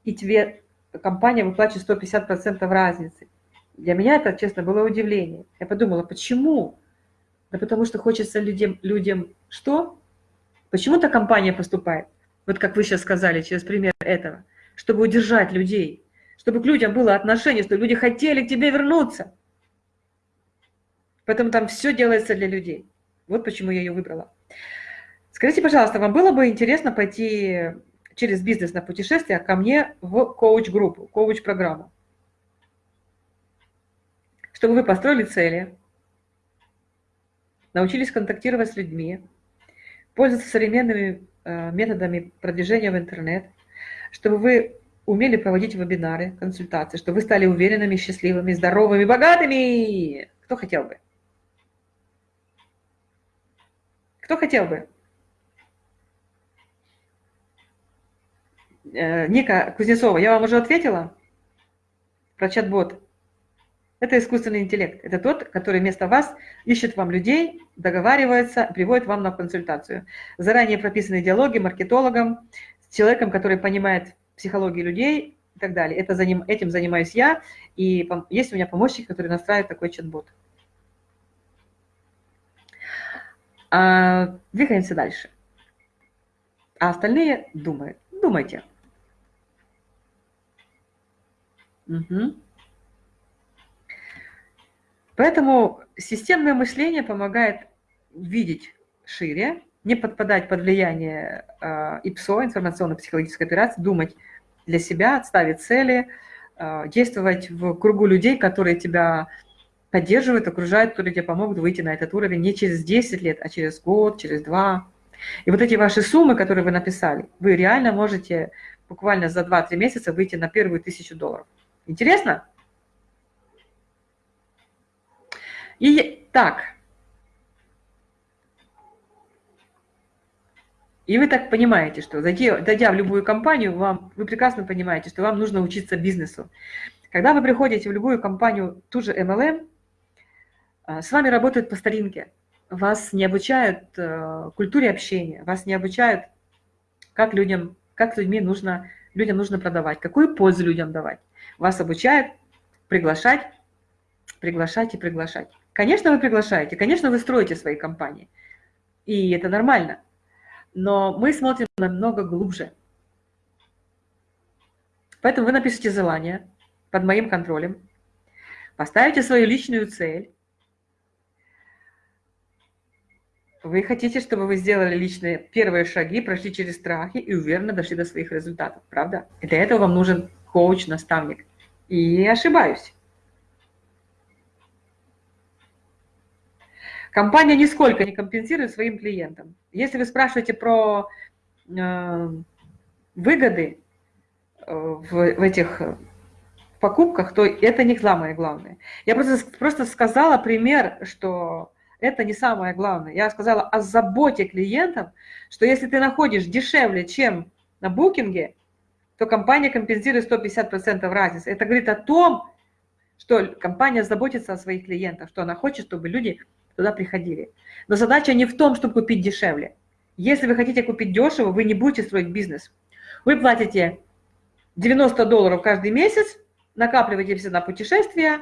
S1: и тебе компания выплачивает 150% разницы. Для меня это, честно, было удивление. Я подумала, почему? Да потому что хочется людям, людям что? Почему-то компания поступает, вот как вы сейчас сказали, через пример этого, чтобы удержать людей, чтобы к людям было отношение, чтобы люди хотели к тебе вернуться. Поэтому там все делается для людей. Вот почему я ее выбрала. Скажите, пожалуйста, вам было бы интересно пойти через бизнес на путешествие ко мне в коуч-группу, коуч-программу? Чтобы вы построили цели, научились контактировать с людьми, пользоваться современными э, методами продвижения в интернет, чтобы вы умели проводить вебинары, консультации, чтобы вы стали уверенными, счастливыми, здоровыми, богатыми. Кто хотел бы? Кто хотел бы? Э, Ника Кузнецова, я вам уже ответила про чат-бот. Это искусственный интеллект. Это тот, который вместо вас ищет вам людей, договаривается, приводит вам на консультацию. Заранее прописанные диалоги маркетологам, человеком, который понимает психологию людей и так далее. Это заним, этим занимаюсь я, и есть у меня помощник, который настраивает такой чат-бот. А, двигаемся дальше. А остальные думают. Думайте. Угу. Поэтому системное мышление помогает видеть шире, не подпадать под влияние э, ИПСО, информационно-психологической операции, думать для себя, ставить цели, э, действовать в кругу людей, которые тебя поддерживают, окружают, которые тебе помогут выйти на этот уровень не через 10 лет, а через год, через два. И вот эти ваши суммы, которые вы написали, вы реально можете буквально за 2-3 месяца выйти на первую тысячу долларов. Интересно? И так. И вы так понимаете, что зайдя, дойдя в любую компанию, вам, вы прекрасно понимаете, что вам нужно учиться бизнесу. Когда вы приходите в любую компанию, ту же MLM, а, с вами работают по старинке. Вас не обучают э, культуре общения, вас не обучают, как людям, как людьми нужно, людям нужно продавать, какую пользу людям давать. Вас обучают приглашать, приглашать и приглашать. Конечно, вы приглашаете, конечно, вы строите свои компании. И это нормально. Но мы смотрим намного глубже. Поэтому вы напишите желание под моим контролем, поставите свою личную цель. Вы хотите, чтобы вы сделали личные первые шаги, прошли через страхи и уверенно дошли до своих результатов, правда? И для этого вам нужен коуч, наставник. И ошибаюсь. Компания нисколько не компенсирует своим клиентам. Если вы спрашиваете про э, выгоды э, в, в этих покупках, то это не самое главное. Я просто, просто сказала пример, что это не самое главное. Я сказала о заботе клиентов, что если ты находишь дешевле, чем на букинге, то компания компенсирует 150% разницы. Это говорит о том, что компания заботится о своих клиентах, что она хочет, чтобы люди туда приходили. Но задача не в том, чтобы купить дешевле. Если вы хотите купить дешево, вы не будете строить бизнес. Вы платите 90 долларов каждый месяц, накапливаете все на путешествия,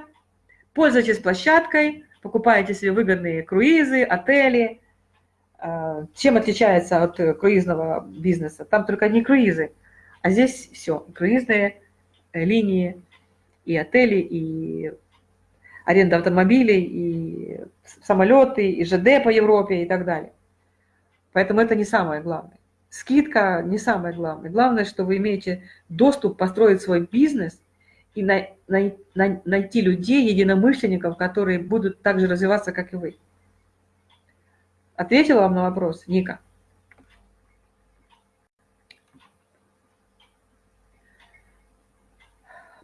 S1: пользуетесь площадкой, покупаете себе выгодные круизы, отели. А, чем отличается от круизного бизнеса? Там только не круизы, а здесь все. Круизные линии, и отели, и аренда автомобилей, и самолеты, и ЖД по Европе и так далее. Поэтому это не самое главное. Скидка не самое главное. Главное, что вы имеете доступ построить свой бизнес и на, на, на, найти людей, единомышленников, которые будут так же развиваться, как и вы. Ответила вам на вопрос, Ника?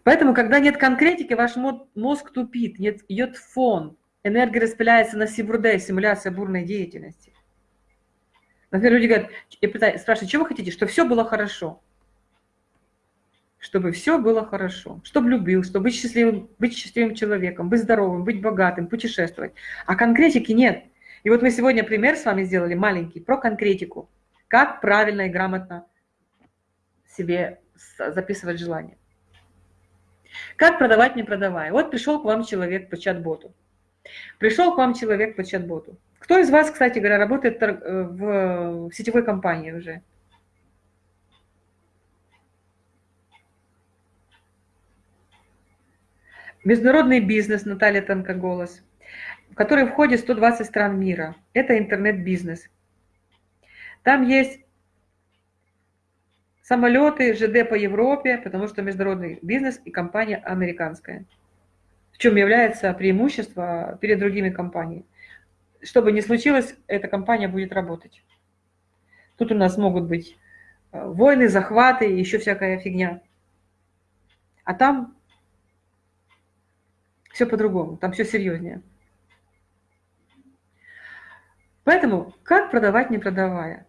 S1: Поэтому, когда нет конкретики, ваш мозг тупит, нет, идет фон, энергия распыляется на сибурде, симуляция бурной деятельности. Например, люди говорят, я спрашиваю, что вы хотите? Чтобы все было хорошо. Чтобы все было хорошо. Чтобы любил, чтобы быть счастливым, быть счастливым человеком, быть здоровым, быть богатым, путешествовать. А конкретики нет. И вот мы сегодня пример с вами сделали маленький про конкретику. Как правильно и грамотно себе записывать желание. Как продавать, не продавая? Вот пришел к вам человек по чат-боту. Пришел к вам человек по чат-боту. Кто из вас, кстати говоря, работает э, в сетевой компании уже? Международный бизнес, Наталья Тонкоголос, в который входит 120 стран мира. Это интернет-бизнес. Там есть Самолеты, ЖД по Европе, потому что международный бизнес и компания американская. В чем является преимущество перед другими компаниями. Что бы ни случилось, эта компания будет работать. Тут у нас могут быть э, войны, захваты, еще всякая фигня. А там все по-другому, там все серьезнее. Поэтому как продавать, не продавая?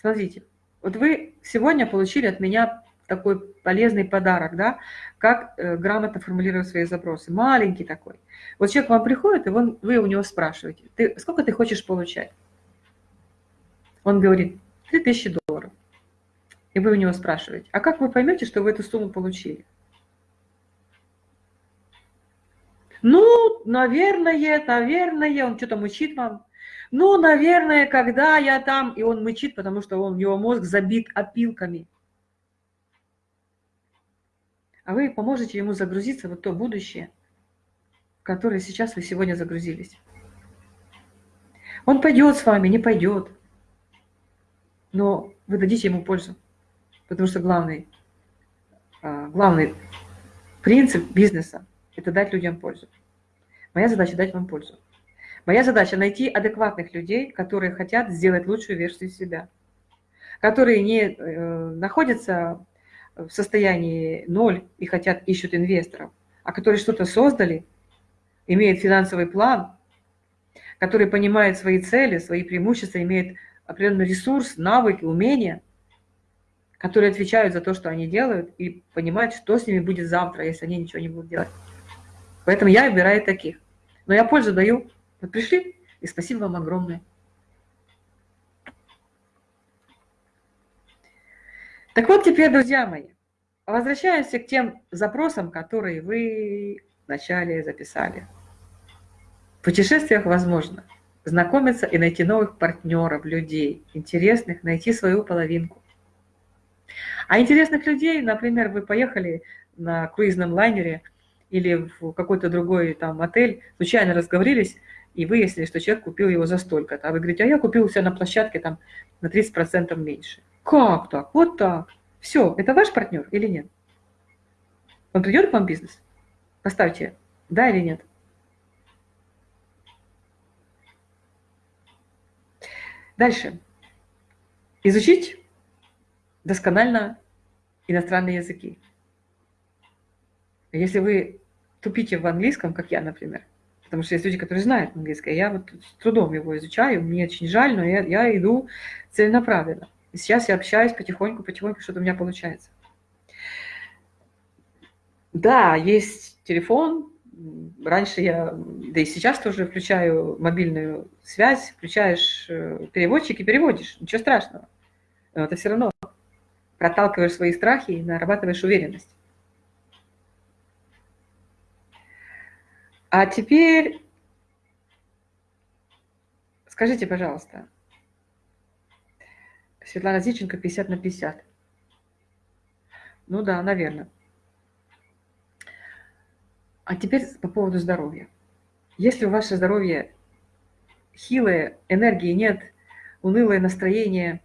S1: Смотрите, вот вы сегодня получили от меня такой полезный подарок, да, как э, грамотно формулировать свои запросы. Маленький такой. Вот человек к вам приходит, и он, вы у него спрашиваете, ты, сколько ты хочешь получать? Он говорит, 3000 долларов. И вы у него спрашиваете, а как вы поймете, что вы эту сумму получили? Ну, наверное, наверное, он что-то мучит вам. Ну, наверное, когда я там, и он мычит, потому что он, его мозг забит опилками. А вы поможете ему загрузиться в то будущее, в которое сейчас вы сегодня загрузились. Он пойдет с вами, не пойдет. Но вы дадите ему пользу. Потому что главный, а, главный принцип бизнеса – это дать людям пользу. Моя задача – дать вам пользу. Моя задача – найти адекватных людей, которые хотят сделать лучшую версию себя, которые не э, находятся в состоянии ноль и хотят, ищут инвесторов, а которые что-то создали, имеют финансовый план, которые понимают свои цели, свои преимущества, имеют определенный ресурс, навыки, умения, которые отвечают за то, что они делают, и понимают, что с ними будет завтра, если они ничего не будут делать. Поэтому я выбираю таких. Но я пользу даю. Вот пришли, и спасибо вам огромное. Так вот теперь, друзья мои, возвращаемся к тем запросам, которые вы вначале записали. В путешествиях возможно знакомиться и найти новых партнеров, людей, интересных, найти свою половинку. А интересных людей, например, вы поехали на круизном лайнере или в какой-то другой там отель, случайно разговорились, и выяснили, что человек купил его за столько-то. А вы говорите, а я купил себя на площадке там на 30% меньше. Как так? Вот так. Все, это ваш партнер или нет? Он придет к вам в бизнес? Поставьте да или нет. Дальше. Изучить досконально иностранные языки. Если вы тупите в английском, как я, например, потому что есть люди, которые знают английский, а я вот с трудом его изучаю, мне очень жаль, но я, я иду целенаправленно. И сейчас я общаюсь потихоньку, потихоньку, что-то у меня получается. Да, есть телефон. Раньше я, да и сейчас тоже включаю мобильную связь, включаешь э, переводчик и переводишь. Ничего страшного. Но это все равно проталкиваешь свои страхи и нарабатываешь уверенность. А теперь скажите, пожалуйста, Светлана Зиченко 50 на 50. Ну да, наверное. А теперь по поводу здоровья. Если у ваше здоровье хилое, энергии нет, унылое настроение,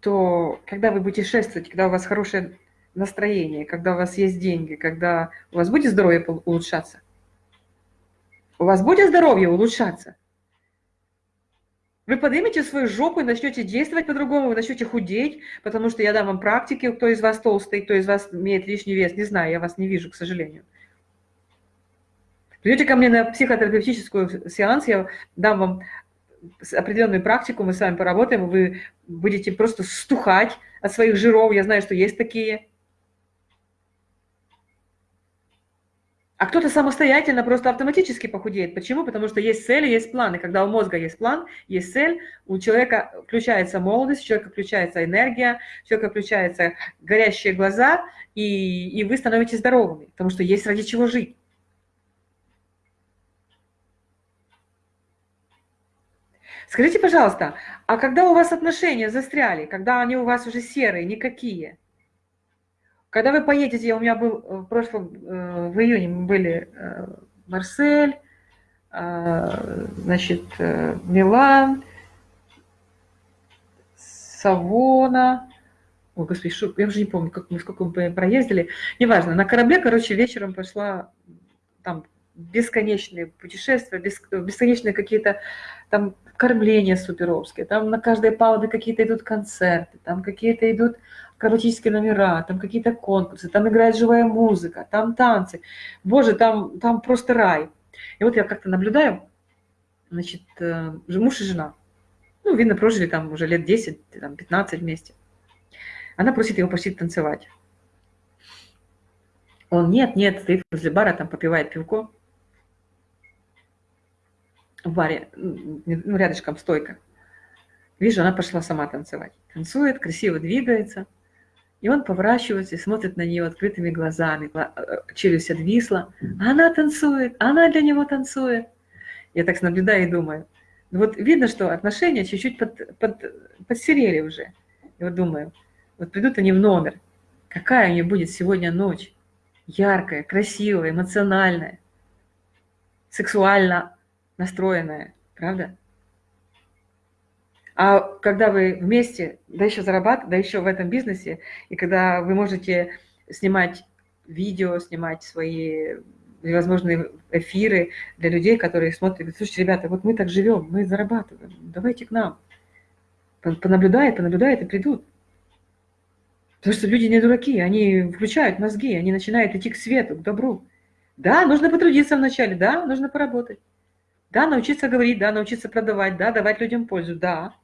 S1: то когда вы будете шествовать, когда у вас хорошее настроение, когда у вас есть деньги, когда у вас будет здоровье улучшаться, у вас будет здоровье улучшаться, вы поднимете свою жопу и начнете действовать по-другому, вы начнете худеть, потому что я дам вам практики, кто из вас толстый, кто из вас имеет лишний вес, не знаю, я вас не вижу, к сожалению. Придете ко мне на психотерапевтическую сеанс, я дам вам определенную практику, мы с вами поработаем, вы будете просто стухать от своих жиров, я знаю, что есть такие. А кто-то самостоятельно просто автоматически похудеет. Почему? Потому что есть цели, есть планы. Когда у мозга есть план, есть цель, у человека включается молодость, у человека включается энергия, у человека включаются горящие глаза, и, и вы становитесь здоровыми, потому что есть ради чего жить. Скажите, пожалуйста, а когда у вас отношения застряли, когда они у вас уже серые, никакие – когда вы поедете, у меня был э, в прошлом, э, в июне мы были э, Марсель, значит, Милан, Савона, ой, господи, шо, я уже не помню, как мы, сколько мы проездили, неважно, на корабле, короче, вечером пошла там бесконечные путешествия, бесконечные какие-то там кормления суперовские, там на каждой палубе какие-то идут концерты, там какие-то идут акробатические номера, там какие-то конкурсы, там играет живая музыка, там танцы. Боже, там, там просто рай. И вот я как-то наблюдаю, значит, э, муж и жена. Ну, видно, прожили там уже лет 10, там, 15 вместе. Она просит его пойти танцевать. Он нет, нет, стоит возле бара, там попивает пивко. В баре, ну, рядышком стойка. Вижу, она пошла сама танцевать. Танцует, красиво двигается. И он поворачивается и смотрит на нее открытыми глазами. Э, челюсть отвисла. Она танцует, она для него танцует. Я так наблюдаю и думаю. Ну вот видно, что отношения чуть-чуть под, под, подсерели уже. И вот думаю, вот придут они в номер. Какая у нее будет сегодня ночь? Яркая, красивая, эмоциональная, сексуально настроенная. Правда? А когда вы вместе, да еще зарабатываете, да еще в этом бизнесе, и когда вы можете снимать видео, снимать свои возможные эфиры для людей, которые смотрят, говорят, слушайте, ребята, вот мы так живем, мы зарабатываем, давайте к нам. Понаблюдают, понаблюдают и придут. Потому что люди не дураки, они включают мозги, они начинают идти к свету, к добру. Да, нужно потрудиться вначале, да, нужно поработать. Да, научиться говорить, да, научиться продавать, да, давать людям пользу, да.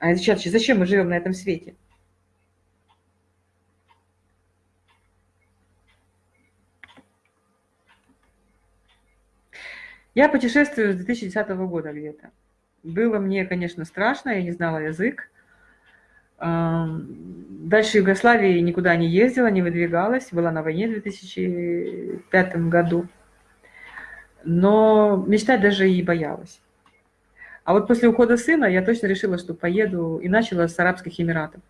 S1: А сейчас зачем мы живем на этом свете? Я путешествую с 2010 года где-то. Было мне, конечно, страшно, я не знала язык. Дальше Югославии никуда не ездила, не выдвигалась. Была на войне в 2005 году. Но мечтать даже и боялась. А вот после ухода сына я точно решила, что поеду и начала с Арабских Эмиратов.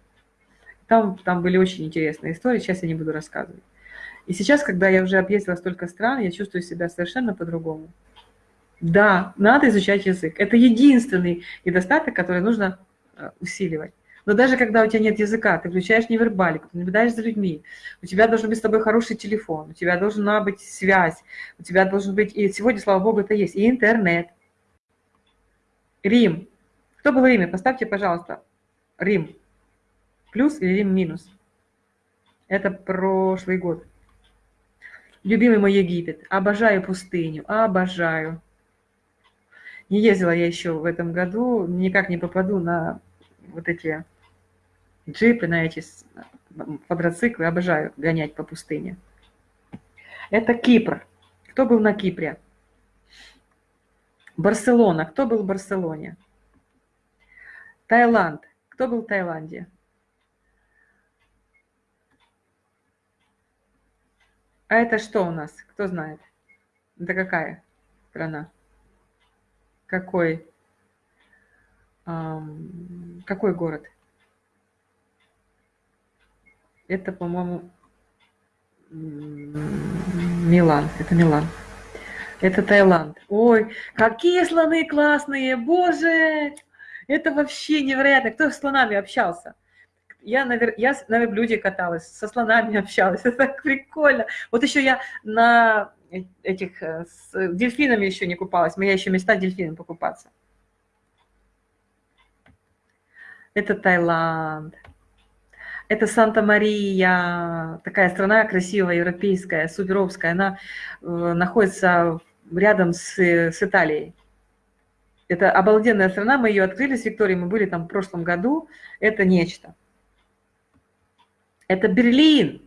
S1: Там, там были очень интересные истории, сейчас я не буду рассказывать. И сейчас, когда я уже объездила столько стран, я чувствую себя совершенно по-другому. Да, надо изучать язык. Это единственный недостаток, который нужно э, усиливать. Но даже когда у тебя нет языка, ты включаешь невербалику, ты наблюдаешь за людьми, у тебя должен быть с тобой хороший телефон, у тебя должна быть связь, у тебя должен быть, и сегодня, слава богу, это есть, и интернет, Рим. Кто был в Риме? Поставьте, пожалуйста, Рим. Плюс или Рим минус. Это прошлый год. Любимый мой Египет. Обожаю пустыню. Обожаю. Не ездила я еще в этом году. Никак не попаду на вот эти джипы, на эти квадроциклы. Обожаю гонять по пустыне. Это Кипр. Кто был на Кипре? Барселона. Кто был в Барселоне? Таиланд. Кто был в Таиланде? А это что у нас? Кто знает? Это какая страна? Какой? Эм, какой город? Это, по-моему, Милан. Это Милан. Это Таиланд. Ой, какие слоны классные, боже! Это вообще невероятно. Кто с слонами общался? Я на, я на верблюде каталась, со слонами общалась. Это так прикольно. Вот еще я на этих э, с дельфинами еще не купалась. Моя еще места дельфинам покупаться. Это Таиланд. Это Санта-Мария, такая страна красивая, европейская, суперовская. Она э, находится рядом с, с Италией. Это обалденная страна, мы ее открыли с Викторией, мы были там в прошлом году. Это нечто. Это Берлин.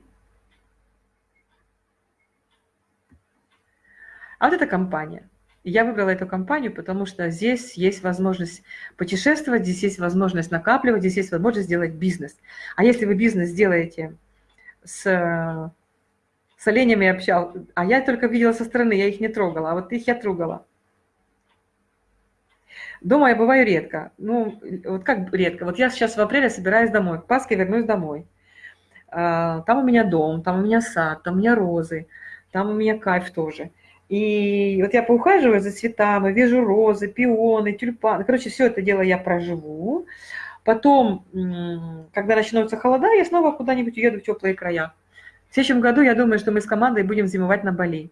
S1: А вот эта компания. Я выбрала эту компанию, потому что здесь есть возможность путешествовать, здесь есть возможность накапливать, здесь есть возможность сделать бизнес. А если вы бизнес сделаете с с оленями общал, а я только видела со стороны, я их не трогала, а вот их я трогала. Дома я бываю редко. Ну, вот как редко? Вот я сейчас в апреле собираюсь домой, к Пасхе вернусь домой. А, там у меня дом, там у меня сад, там у меня розы, там у меня кайф тоже. И вот я поухаживаю за цветами, вижу розы, пионы, тюльпаны. Короче, все это дело я проживу. Потом, когда начнутся холода, я снова куда-нибудь уеду в теплые края. Следующем году я думаю, что мы с командой будем зимовать на Бали.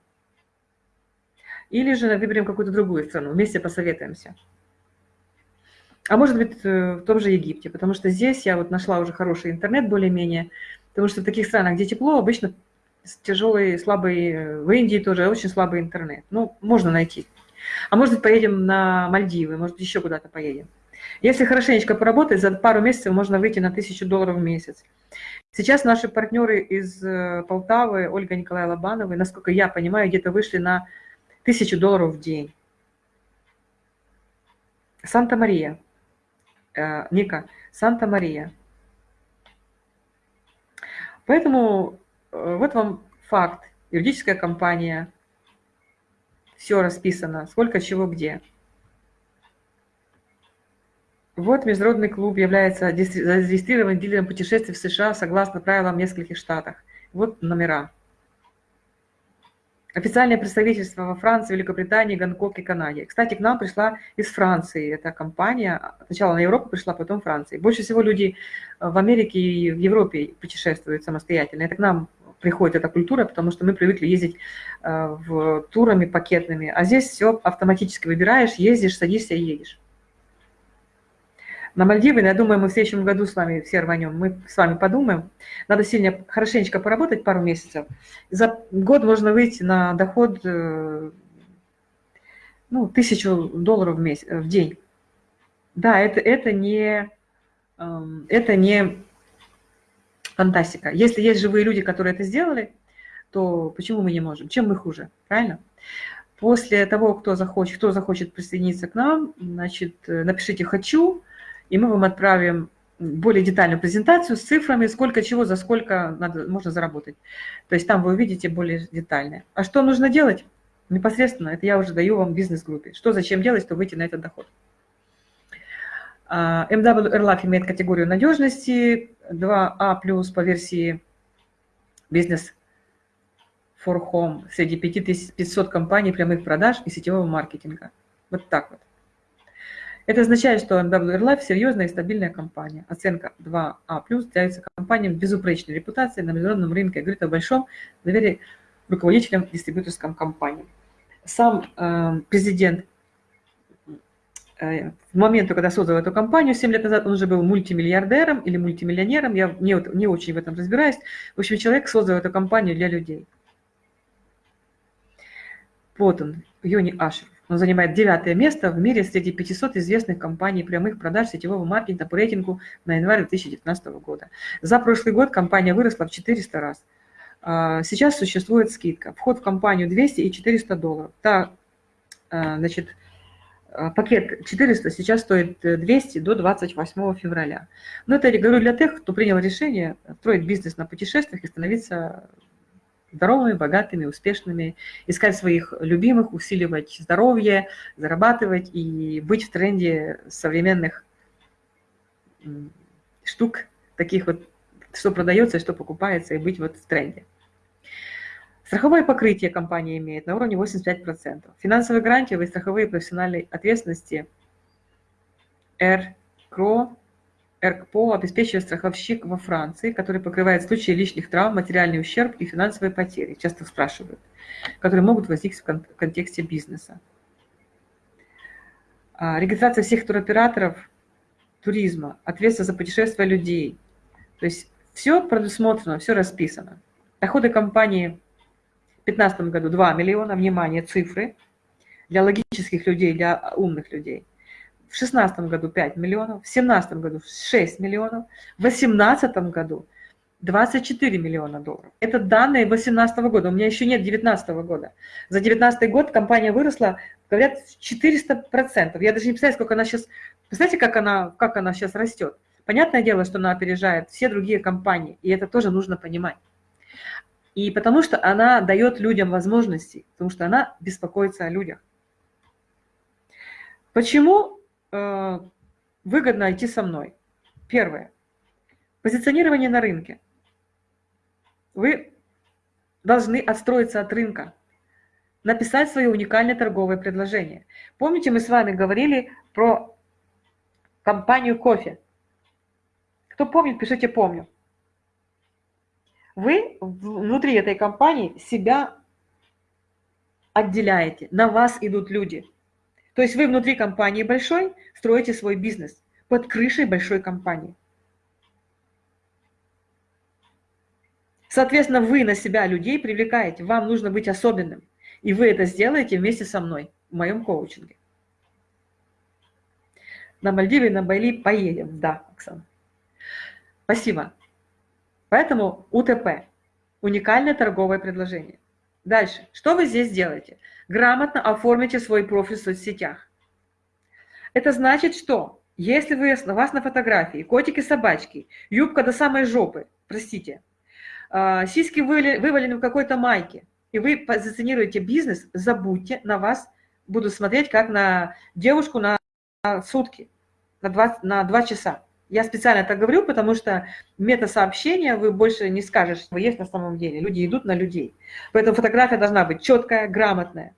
S1: Или же выберем какую-то другую страну, вместе посоветуемся. А может быть, э, в том же Египте, потому что здесь я вот нашла уже хороший интернет более-менее, потому что в таких странах, где тепло, обычно тяжелый, слабый, э, в Индии тоже очень слабый интернет. Ну, можно найти. А может быть, поедем на Мальдивы, может, еще куда-то поедем. Если хорошенечко поработать, за пару месяцев можно выйти на тысячу долларов в месяц. Сейчас наши партнеры из э, Полтавы, Ольга Николая Лобановой, насколько я понимаю, где-то вышли на тысячу долларов в день. Санта-Мария. Э, Ника, Санта-Мария. Поэтому э, вот вам факт. Юридическая компания, все расписано, сколько чего где. Вот Международный клуб является зарегистрированным дилером путешествий в США согласно правилам в нескольких штатах. Вот номера. Официальное представительство во Франции, Великобритании, Гонконге, Канаде. Кстати, к нам пришла из Франции эта компания. Сначала на Европу пришла, потом Франции. Больше всего люди в Америке и в Европе путешествуют самостоятельно. Это к нам приходит эта культура, потому что мы привыкли ездить э, в турами пакетными. А здесь все автоматически выбираешь, ездишь, садишься и едешь на Мальдивы. Я думаю, мы в следующем году с вами все рванем. Мы с вами подумаем. Надо сильно, хорошенечко поработать пару месяцев. За год можно выйти на доход э, ну, тысячу долларов в, месяц, в день. Да, это, это, не, эм, это не фантастика. Если есть живые люди, которые это сделали, то почему мы не можем? Чем мы хуже? Правильно? После того, кто захочет, кто захочет присоединиться к нам, значит, э, напишите «хочу», и мы вам отправим более детальную презентацию с цифрами, сколько чего за сколько надо, можно заработать. То есть там вы увидите более детальное. А что нужно делать? Непосредственно, это я уже даю вам бизнес-группе. Что зачем делать, чтобы выйти на этот доход. MW Airlife имеет категорию надежности 2А+, а по версии Business for Home среди 5500 компаний прямых продаж и сетевого маркетинга. Вот так вот. Это означает, что NW Life серьезная и стабильная компания. Оценка 2А+, является компанией безупречной репутацией на международном рынке, говорит о большом доверии руководителям дистрибьюторским компаниям. Сам э, президент э, в момент, когда создал эту компанию, 7 лет назад он уже был мультимиллиардером или мультимиллионером, я не, не очень в этом разбираюсь. В общем, человек создал эту компанию для людей. Вот он, Йони Ашер. Он занимает девятое место в мире среди 500 известных компаний прямых продаж сетевого маркетинга по рейтингу на январь 2019 года. За прошлый год компания выросла в 400 раз. А, сейчас существует скидка. Вход в компанию 200 и 400 долларов. Та, а, значит, а, пакет 400 сейчас стоит 200 до 28 февраля. Но это я говорю для тех, кто принял решение строить бизнес на путешествиях и становиться здоровыми, богатыми, успешными, искать своих любимых, усиливать здоровье, зарабатывать и быть в тренде современных штук, таких вот, что продается что покупается, и быть вот в тренде. Страховое покрытие компания имеет на уровне 85%. Финансовые гарантии и страховые профессиональной ответственности РКРО РКПО обеспечивает страховщик во Франции, который покрывает случаи лишних травм, материальный ущерб и финансовые потери, часто спрашивают, которые могут возникнуть в контексте бизнеса. А, регистрация всех туроператоров туризма, ответственность за путешествия людей. То есть все предусмотрено, все расписано. Доходы компании в 2015 году 2 миллиона, внимание, цифры, для логических людей, для умных людей в 2016 году 5 миллионов, в 2017 году 6 миллионов, в 2018 году 24 миллиона долларов. Это данные 2018 года, у меня еще нет 2019 года. За 2019 год компания выросла, говорят, 400%. Я даже не представляю, сколько она сейчас, представляете, как она, как она сейчас растет. Понятное дело, что она опережает все другие компании, и это тоже нужно понимать. И потому что она дает людям возможности, потому что она беспокоится о людях. Почему выгодно идти со мной. Первое. Позиционирование на рынке. Вы должны отстроиться от рынка, написать свое уникальное торговое предложение. Помните, мы с вами говорили про компанию кофе? Кто помнит, пишите «помню». Вы внутри этой компании себя отделяете, на вас идут люди – то есть вы внутри компании большой строите свой бизнес под крышей большой компании. Соответственно, вы на себя людей привлекаете, вам нужно быть особенным. И вы это сделаете вместе со мной в моем коучинге. На Мальдивы, на Байли поедем. Да, Оксана. Спасибо. Поэтому УТП – уникальное торговое предложение. Дальше. Что вы здесь делаете? Грамотно оформите свой профиль в соцсетях. Это значит, что Если вы, у вас на фотографии котики-собачки, юбка до самой жопы, простите, а, сиськи вывалены в какой-то майке, и вы позиционируете бизнес, забудьте, на вас будут смотреть как на девушку на сутки, на два, на два часа. Я специально так говорю, потому что мета-сообщения вы больше не скажешь, что есть на самом деле. Люди идут на людей. Поэтому фотография должна быть четкая, грамотная.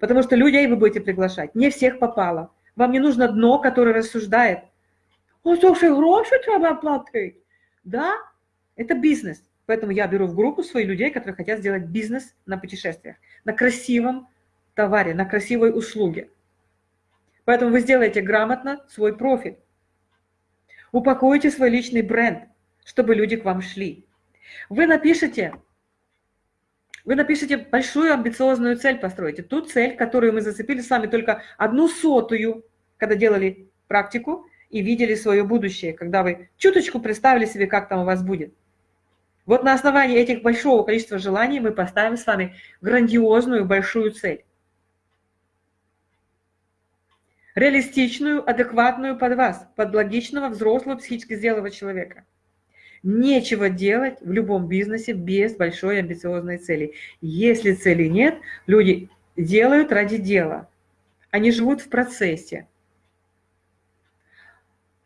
S1: Потому что людей вы будете приглашать. Не всех попало. Вам не нужно дно, которое рассуждает. О, слушай, гроши треба платить. Да, это бизнес. Поэтому я беру в группу своих людей, которые хотят сделать бизнес на путешествиях, на красивом товаре, на красивой услуге. Поэтому вы сделаете грамотно свой профит. Упакуйте свой личный бренд, чтобы люди к вам шли. Вы напишите, вы напишите большую амбициозную цель, построите. Ту цель, которую мы зацепили с вами только одну сотую, когда делали практику и видели свое будущее, когда вы чуточку представили себе, как там у вас будет. Вот на основании этих большого количества желаний мы поставим с вами грандиозную большую цель. реалистичную, адекватную под вас, под логичного, взрослого, психически зрелого человека. Нечего делать в любом бизнесе без большой амбициозной цели. Если цели нет, люди делают ради дела. Они живут в процессе.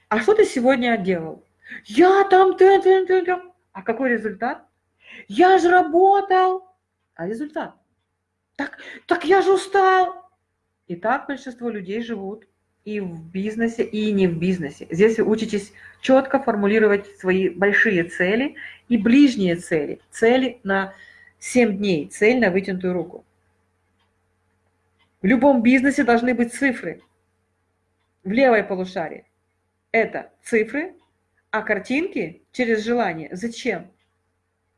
S1: А что ты сегодня делал? Я там, ты, ты, ты, ты. А какой результат? Я же работал. А результат? Так, так я же устал. И так большинство людей живут и в бизнесе, и не в бизнесе. Здесь вы учитесь четко формулировать свои большие цели и ближние цели. Цели на 7 дней, цель на вытянутую руку. В любом бизнесе должны быть цифры. В левой полушарии это цифры, а картинки через желание. Зачем?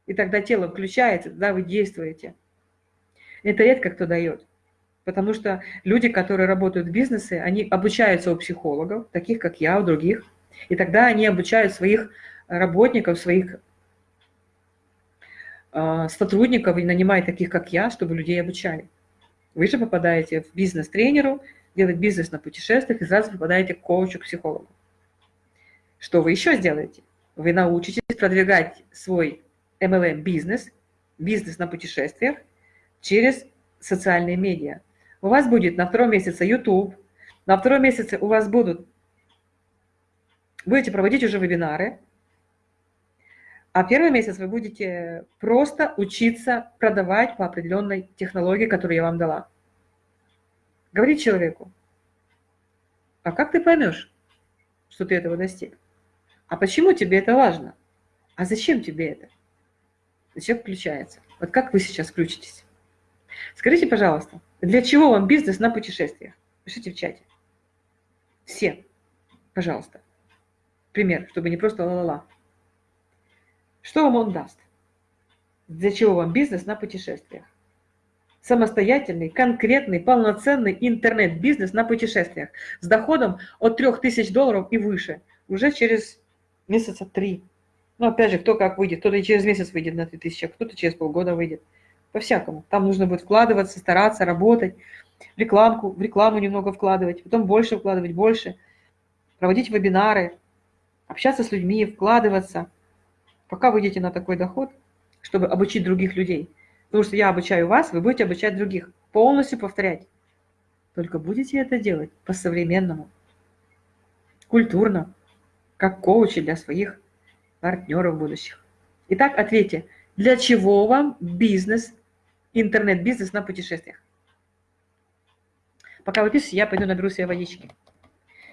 S1: И тогда тело включается, да, вы действуете. Это редко кто дает. Потому что люди, которые работают в бизнесе, они обучаются у психологов, таких как я, у других. И тогда они обучают своих работников, своих э, сотрудников и нанимают таких, как я, чтобы людей обучали. Вы же попадаете в бизнес-тренеру, делать бизнес на путешествиях, и сразу попадаете к коучу, к психологу. Что вы еще сделаете? Вы научитесь продвигать свой MLM-бизнес, бизнес на путешествиях через социальные медиа у вас будет на втором месяце YouTube, на втором месяце у вас будут, будете проводить уже вебинары, а первый месяц вы будете просто учиться продавать по определенной технологии, которую я вам дала. Говорить человеку, а как ты поймешь, что ты этого достиг? А почему тебе это важно? А зачем тебе это? Зачем включается? Вот как вы сейчас включитесь? Скажите, пожалуйста, для чего вам бизнес на путешествиях? Пишите в чате. Все, пожалуйста. Пример, чтобы не просто ла-ла-ла. Что вам он даст? Для чего вам бизнес на путешествиях? Самостоятельный, конкретный, полноценный интернет-бизнес на путешествиях с доходом от 3000 долларов и выше уже через месяца три. Ну, опять же, кто как выйдет. Кто-то через месяц выйдет на 3000, а кто-то через полгода выйдет по-всякому. Там нужно будет вкладываться, стараться, работать, рекламку, в рекламу немного вкладывать, потом больше вкладывать, больше, проводить вебинары, общаться с людьми, вкладываться, пока выйдете на такой доход, чтобы обучить других людей. Потому что я обучаю вас, вы будете обучать других, полностью повторять. Только будете это делать по-современному, культурно, как коучи для своих партнеров будущих. Итак, ответьте, для чего вам бизнес интернет-бизнес на путешествиях. Пока вы пишете, я пойду наберу себе водички.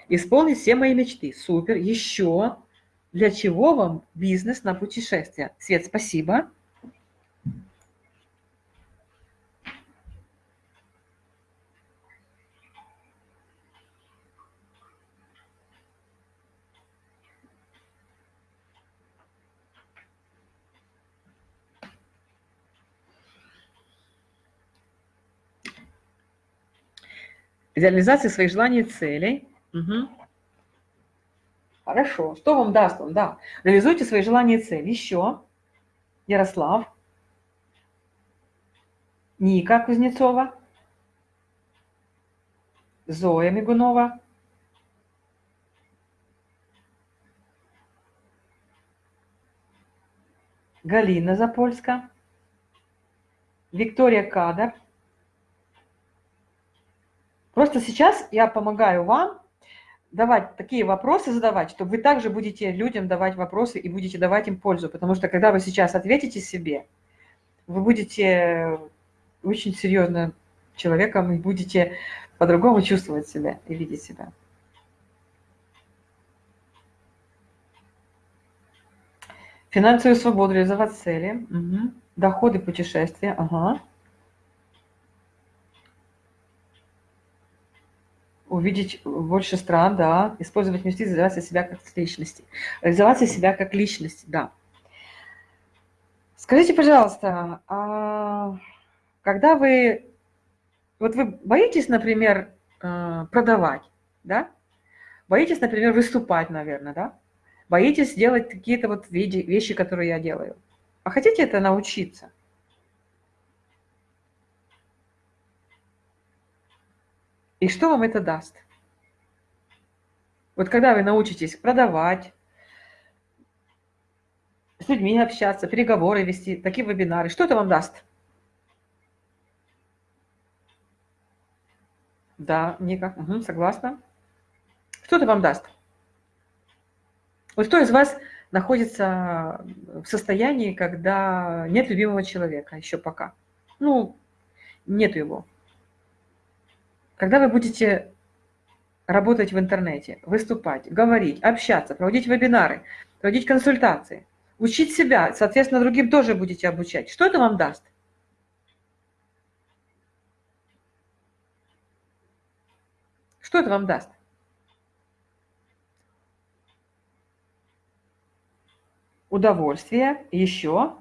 S1: Исполнить все мои мечты. Супер. Еще. Для чего вам бизнес на путешествия? Свет, спасибо. реализации своих желаний и целей. Угу. Хорошо. Что вам даст он? Да. Реализуйте свои желания и цели. Еще. Ярослав. Ника Кузнецова. Зоя Мигунова. Галина Запольска. Виктория Кадар Просто сейчас я помогаю вам давать такие вопросы, задавать, что вы также будете людям давать вопросы и будете давать им пользу. Потому что когда вы сейчас ответите себе, вы будете очень серьезным человеком и будете по-другому чувствовать себя и видеть себя. Финансовую свободу, реализовать цели, угу. доходы, путешествия, ага. Увидеть больше стран, да, использовать мечты, реализовать себя как личности. Реализовать себя как личность, да. Скажите, пожалуйста, а когда вы, вот вы боитесь, например, э, продавать, да? Боитесь, например, выступать, наверное, да? Боитесь делать какие-то вот вещи, которые я делаю. А хотите это научиться? И что вам это даст? Вот когда вы научитесь продавать, с людьми общаться, переговоры вести, такие вебинары, что это вам даст? Да, никак. Угу, согласна. Что это вам даст? Вот кто из вас находится в состоянии, когда нет любимого человека еще пока? Ну, нет его. Когда вы будете работать в интернете, выступать, говорить, общаться, проводить вебинары, проводить консультации, учить себя, соответственно, другим тоже будете обучать. Что это вам даст? Что это вам даст? Удовольствие, еще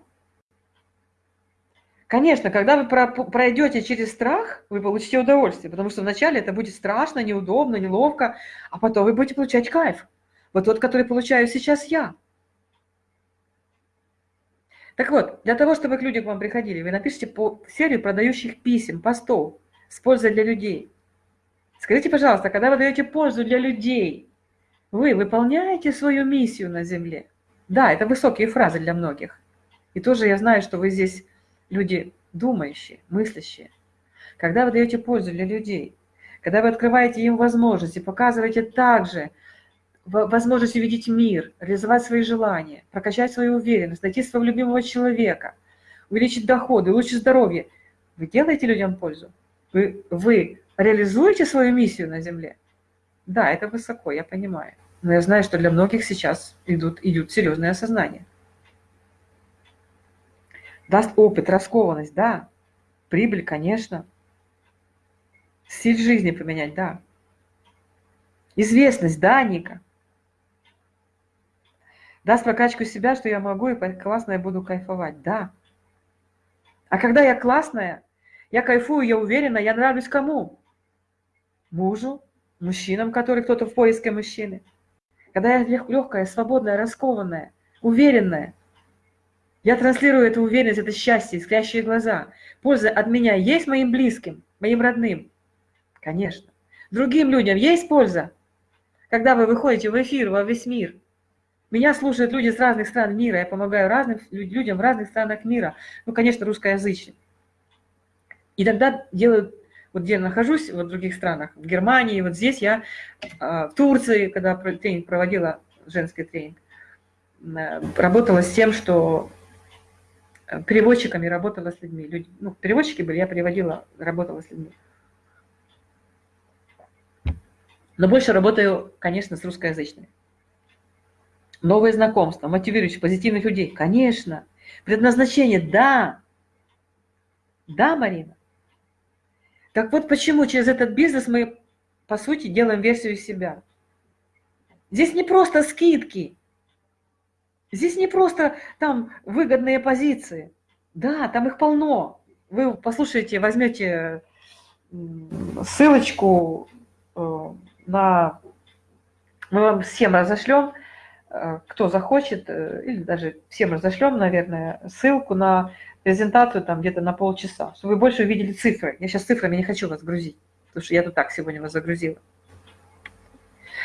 S1: Конечно, когда вы пройдете через страх, вы получите удовольствие, потому что вначале это будет страшно, неудобно, неловко, а потом вы будете получать кайф. Вот тот, который получаю сейчас я. Так вот, для того, чтобы к людям к вам приходили, вы напишите по серию продающих писем, постов с пользой для людей. Скажите, пожалуйста, когда вы даете пользу для людей, вы выполняете свою миссию на Земле? Да, это высокие фразы для многих. И тоже я знаю, что вы здесь люди думающие, мыслящие. Когда вы даете пользу для людей, когда вы открываете им возможности, показываете также возможность увидеть мир, реализовать свои желания, прокачать свою уверенность, найти своего любимого человека, увеличить доходы, улучшить здоровье, вы делаете людям пользу? Вы, вы реализуете свою миссию на Земле? Да, это высоко, я понимаю. Но я знаю, что для многих сейчас идут, идут серьезные осознания. Даст опыт, раскованность, да. Прибыль, конечно. Стиль жизни поменять, да. Известность, да, Ника. Даст прокачку себя, что я могу, и классно я буду кайфовать, да. А когда я классная, я кайфую, я уверена, я нравлюсь кому? Мужу, мужчинам, которые кто-то в поиске мужчины. Когда я легкая, свободная, раскованная, уверенная, я транслирую эту уверенность, это счастье, искрящие глаза. Польза от меня есть моим близким, моим родным? Конечно. Другим людям есть польза? Когда вы выходите в эфир во весь мир, меня слушают люди с разных стран мира, я помогаю разным людям в разных странах мира, ну, конечно, русскоязычным. И тогда делаю, вот где я нахожусь, вот в других странах, в Германии, вот здесь я, а, в Турции, когда тренинг проводила, женский тренинг, э, работала с тем, что переводчиками работала с людьми. Люди, ну, переводчики были, я переводила, работала с людьми. Но больше работаю, конечно, с русскоязычными. Новые знакомства, мотивирующие, позитивных людей. Конечно. Предназначение, да. Да, Марина. Так вот почему через этот бизнес мы, по сути, делаем версию себя. Здесь не просто скидки. Здесь не просто там выгодные позиции. Да, там их полно. Вы послушайте, возьмете ссылочку э, на... Мы вам всем разошлем, э, кто захочет, э, или даже всем разошлем, наверное, ссылку на презентацию там где-то на полчаса, чтобы вы больше увидели цифры. Я сейчас цифрами не хочу вас грузить, потому что я тут так сегодня вас загрузила.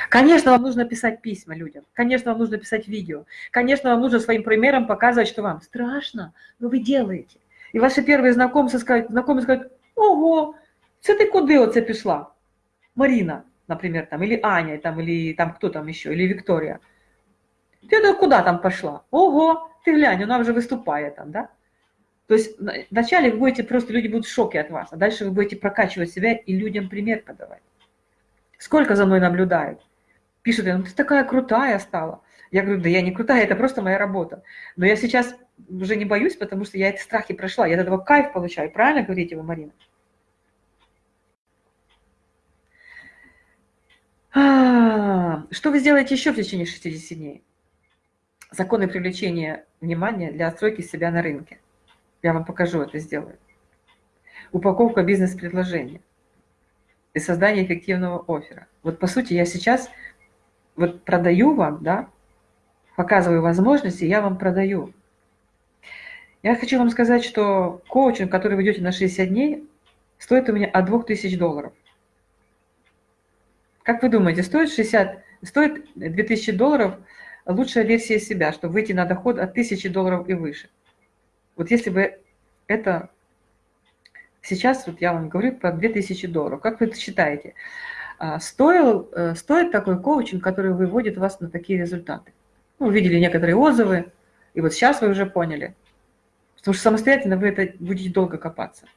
S1: Конечно, вам нужно писать письма людям, конечно, вам нужно писать видео, конечно, вам нужно своим примером показывать, что вам страшно, но вы делаете. И ваши первые знакомцы скажут, знакомые скажут, ого, це ти куди оце пішла? Марина, например, там, или Аня, там, или там кто там еще, или Виктория. Ты ну, куда там пошла? Ого, ты глянь, она уже выступает там, да? То есть вначале вы будете, просто люди будут в шоке от вас, а дальше вы будете прокачивать себя и людям пример подавать. Сколько за мной наблюдают? Пишут, ну ты такая крутая стала. Я говорю, да я не крутая, это просто моя работа. Но я сейчас уже не боюсь, потому что я эти страхи прошла, я от этого кайф получаю. Правильно говорите вы, Марина? А, что вы сделаете еще в течение 60 дней? Законы привлечения внимания для отстройки себя на рынке. Я вам покажу это сделаю. Упаковка бизнес-предложения и создание эффективного оффера. Вот по сути я сейчас вот продаю вам, да, показываю возможности, я вам продаю. Я хочу вам сказать, что коучинг, который вы идете на 60 дней, стоит у меня от 2000 долларов. Как вы думаете, стоит 60, стоит 2000 долларов лучшая версия себя, чтобы выйти на доход от 1000 долларов и выше? Вот если бы это Сейчас вот я вам говорю про 2000 долларов. Как вы это считаете? А, стоил, э, стоит такой коучинг, который выводит вас на такие результаты? Ну, увидели некоторые отзывы, и вот сейчас вы уже поняли. Потому что самостоятельно вы это будете долго копаться.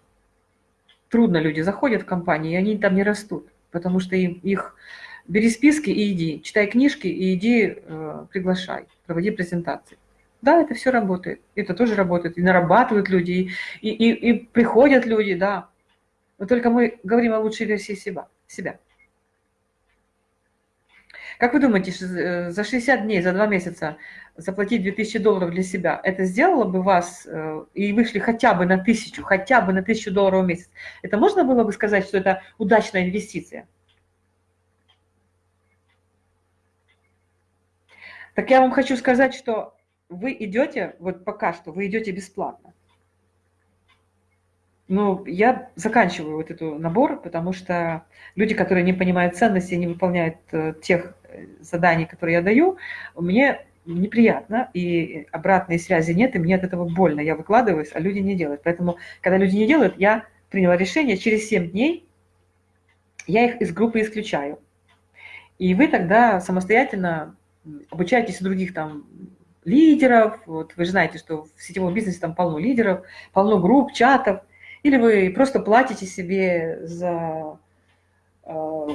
S1: Трудно люди заходят в компании, и они там не растут, потому что им, их бери списки и иди, читай книжки и иди э, приглашай, проводи презентации. Да, это все работает. Это тоже работает. И нарабатывают люди, и, и, и приходят люди, да. Но только мы говорим о лучшей версии себя. себя. Как вы думаете, э, за 60 дней, за 2 месяца заплатить 2000 долларов для себя, это сделало бы вас, э, и вышли хотя бы на 1000, хотя бы на 1000 долларов в месяц? Это можно было бы сказать, что это удачная инвестиция? Так я вам хочу сказать, что вы идете, вот пока что, вы идете бесплатно. Ну, я заканчиваю вот этот набор, потому что люди, которые не понимают ценности, не выполняют э, тех заданий, которые я даю, мне неприятно, и обратной связи нет, и мне от этого больно. Я выкладываюсь, а люди не делают. Поэтому, когда люди не делают, я приняла решение, через 7 дней я их из группы исключаю. И вы тогда самостоятельно обучаетесь у других там лидеров, вот вы же знаете, что в сетевом бизнесе там полно лидеров, полно групп, чатов, или вы просто платите себе за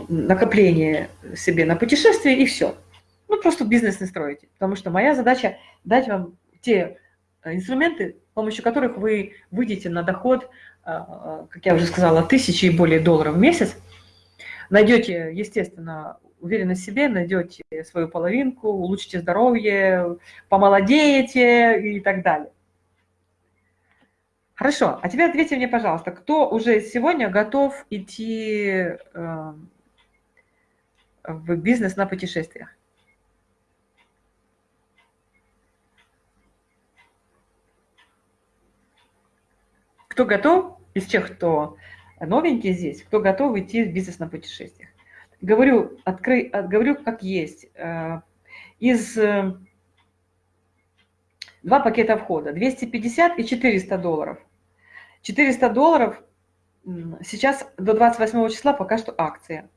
S1: накопление себе на путешествие и все. Ну, просто бизнес не строите. Потому что моя задача дать вам те инструменты, с помощью которых вы выйдете на доход, э, как я уже сказала, тысячи и более долларов в месяц, найдете, естественно, уверенность в себе, найдете свою половинку, улучшите здоровье, помолодеете и так далее. Хорошо, а теперь ответьте мне, пожалуйста, кто уже сегодня готов идти э, в бизнес на путешествиях? Кто готов из тех, кто новенький здесь, кто готов идти в бизнес на путешествиях? говорю, откры, говорю как есть. Э, из э, два пакета входа, 250 и 400 долларов. 400 долларов сейчас до 28 числа пока что акция,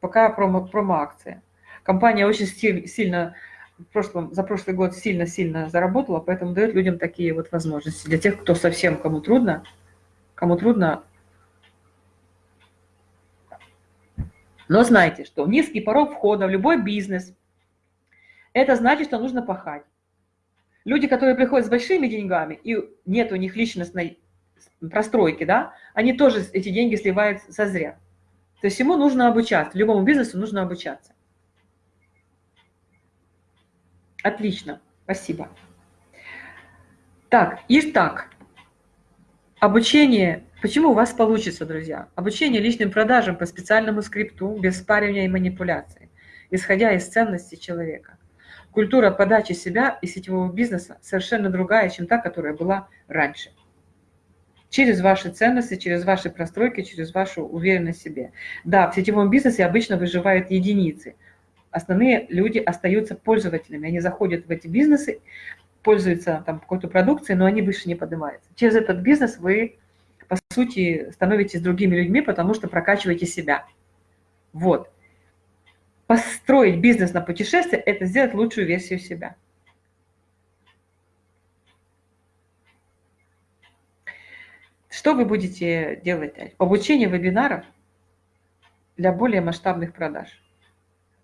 S1: пока промо, промо-акция. Компания очень сильно в прошлом, за прошлый год сильно-сильно заработала, поэтому дает людям такие вот возможности. Для тех, кто совсем, кому трудно, кому трудно, Но знайте, что низкий порог входа в любой бизнес, это значит, что нужно пахать. Люди, которые приходят с большими деньгами, и нет у них личностной простройки, да, они тоже эти деньги сливают со зря. То есть ему нужно обучаться, любому бизнесу нужно обучаться. Отлично, спасибо. Так, и так, обучение Почему у вас получится, друзья? Обучение личным продажам по специальному скрипту, без спаривания и манипуляции, исходя из ценностей человека. Культура подачи себя и сетевого бизнеса совершенно другая, чем та, которая была раньше. Через ваши ценности, через ваши простройки, через вашу уверенность в себе. Да, в сетевом бизнесе обычно выживают единицы. основные люди остаются пользователями. Они заходят в эти бизнесы, пользуются там какой-то продукцией, но они выше не поднимаются. Через этот бизнес вы, по сути, становитесь другими людьми, потому что прокачиваете себя. Вот. Построить бизнес на путешествие – это сделать лучшую версию себя. Что вы будете делать? Обучение вебинаров для более масштабных продаж.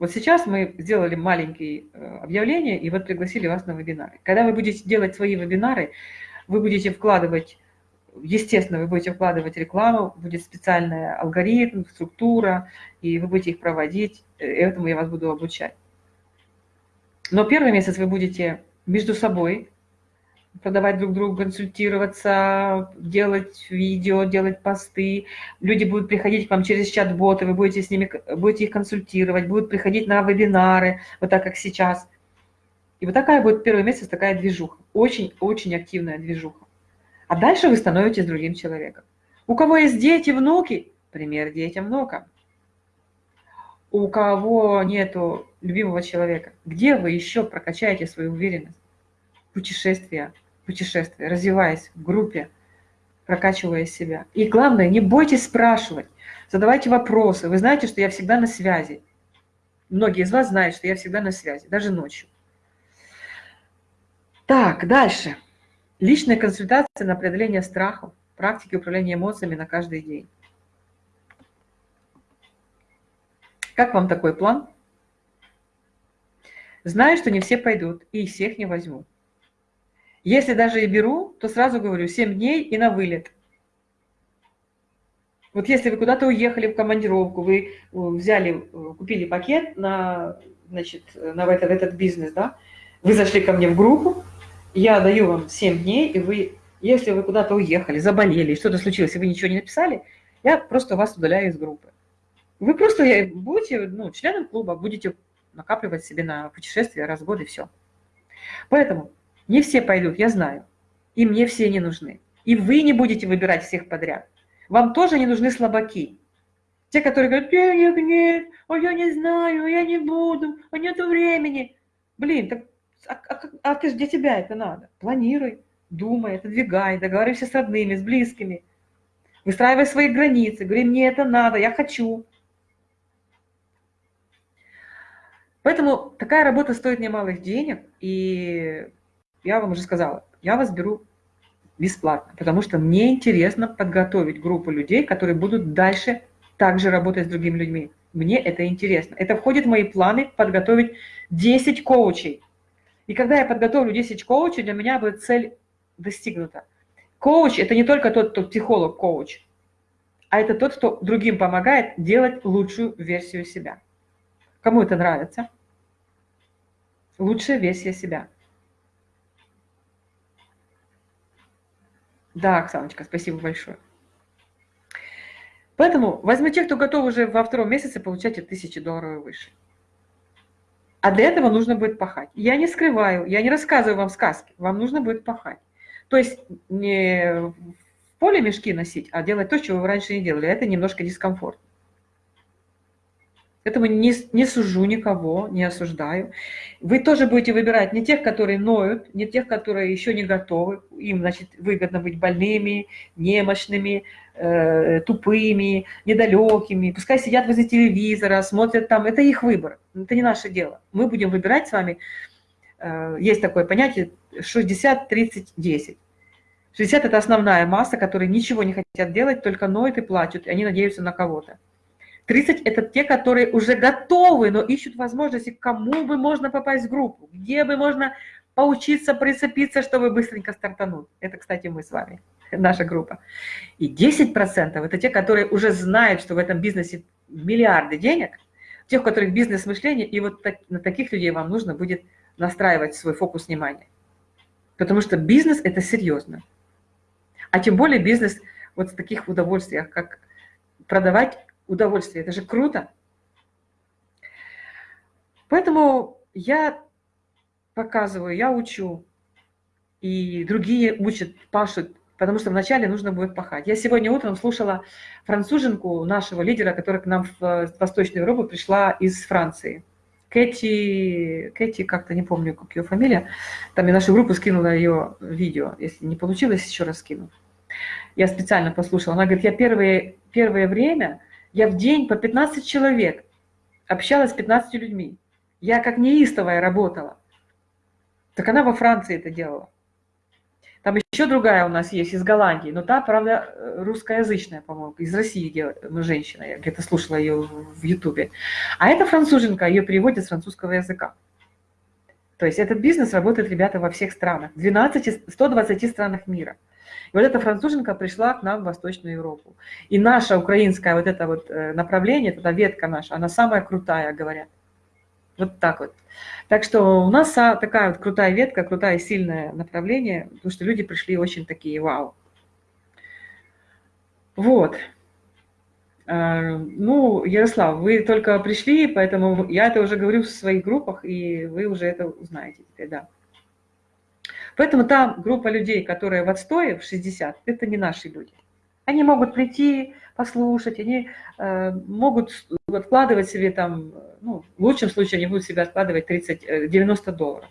S1: Вот сейчас мы сделали маленькие э, объявления и вот пригласили вас на вебинары. Когда вы будете делать свои вебинары, вы будете вкладывать, естественно, вы будете вкладывать рекламу, будет специальный алгоритм, структура, и вы будете их проводить, э, этому я вас буду обучать. Но первый месяц вы будете между собой продавать друг другу, консультироваться, делать видео, делать посты. Люди будут приходить к вам через чат-боты, вы будете с ними, будете их консультировать, будут приходить на вебинары, вот так, как сейчас. И вот такая будет первый месяц, такая движуха. Очень-очень активная движуха. А дальше вы становитесь другим человеком. У кого есть дети, внуки, пример детям, внукам. У кого нету любимого человека, где вы еще прокачаете свою уверенность? Путешествия, путешествия, развиваясь в группе, прокачивая себя. И главное, не бойтесь спрашивать, задавайте вопросы. Вы знаете, что я всегда на связи. Многие из вас знают, что я всегда на связи, даже ночью. Так, дальше. Личная консультация на преодоление страхов, практики управления эмоциями на каждый день. Как вам такой план? Знаю, что не все пойдут, и всех не возьму. Если даже и беру, то сразу говорю 7 дней и на вылет. Вот если вы куда-то уехали в командировку, вы э, взяли, э, купили пакет на, значит, на этот, этот бизнес, да, вы зашли ко мне в группу, я даю вам 7 дней, и вы, если вы куда-то уехали, заболели, что-то случилось, и вы ничего не написали, я просто вас удаляю из группы. Вы просто будете ну, членом клуба, будете накапливать себе на путешествие раз в год и все. Поэтому не все пойдут, я знаю. И мне все не нужны. И вы не будете выбирать всех подряд. Вам тоже не нужны слабаки. Те, которые говорят, денег нет, а я не знаю, а я не буду, а нету времени. Блин, так, а, а, а ты, где тебя это надо? Планируй, думай, отодвигай, договаривайся с родными, с близкими. Выстраивай свои границы, говори, мне это надо, я хочу. Поэтому такая работа стоит немалых денег, и я вам уже сказала, я вас беру бесплатно, потому что мне интересно подготовить группу людей, которые будут дальше также работать с другими людьми. Мне это интересно. Это входит в мои планы подготовить 10 коучей. И когда я подготовлю 10 коучей, для меня будет цель достигнута. Коуч – это не только тот, кто психолог-коуч, а это тот, кто другим помогает делать лучшую версию себя. Кому это нравится? Лучшая версия себя – Да, Оксаночка, спасибо большое. Поэтому возьму тех, кто готов уже во втором месяце получать от 1000 долларов и выше. А для этого нужно будет пахать. Я не скрываю, я не рассказываю вам сказки, вам нужно будет пахать. То есть не в поле мешки носить, а делать то, чего вы раньше не делали. Это немножко дискомфорт. Поэтому не, не сужу никого, не осуждаю. Вы тоже будете выбирать не тех, которые ноют, не тех, которые еще не готовы. Им, значит, выгодно быть больными, немощными, э, тупыми, недалекими. Пускай сидят возле телевизора, смотрят там. Это их выбор, это не наше дело. Мы будем выбирать с вами. Э, есть такое понятие 60-30-10. 60 – это основная масса, которые ничего не хотят делать, только ноют и плачут, и они надеются на кого-то. 30 – это те, которые уже готовы, но ищут возможности, кому бы можно попасть в группу, где бы можно поучиться, прицепиться, чтобы быстренько стартануть. Это, кстати, мы с вами, наша группа. И 10% – это те, которые уже знают, что в этом бизнесе миллиарды денег, тех, у которых бизнес-мышление, и вот так, на таких людей вам нужно будет настраивать свой фокус внимания. Потому что бизнес – это серьезно. А тем более бизнес вот в таких удовольствиях, как продавать удовольствие. Это же круто. Поэтому я показываю, я учу, и другие учат, пашут, потому что вначале нужно будет пахать. Я сегодня утром слушала француженку нашего лидера, которая к нам в Восточную Европу пришла из Франции. Кэти, Кэти, как-то не помню, как ее фамилия, там я нашу группу скинула ее видео. Если не получилось, еще раз скину. Я специально послушала. Она говорит, я первое, первое время, я в день по 15 человек общалась с 15 людьми. Я как неистовая работала. Так она во Франции это делала. Там еще другая у нас есть из Голландии, но та, правда, русскоязычная, по-моему, из России ну, женщина, я где-то слушала ее в Ютубе. А эта француженка, ее переводят с французского языка. То есть этот бизнес работает, ребята, во всех странах, 12, 120 странах мира. И вот эта француженка пришла к нам в Восточную Европу. И наша украинская вот это вот э, направление, эта ветка наша, она самая крутая, говорят. Вот так вот. Так что у нас такая вот крутая ветка, крутое сильное направление, потому что люди пришли очень такие вау. Вот. А, ну, Ярослав, вы только пришли, поэтому я это уже говорю в своих группах, и вы уже это узнаете теперь, да. Поэтому та группа людей, которая в отстое, в 60, это не наши люди. Они могут прийти, послушать, они э, могут откладывать себе там, ну, в лучшем случае они будут себе откладывать 30, 90 э, долларов.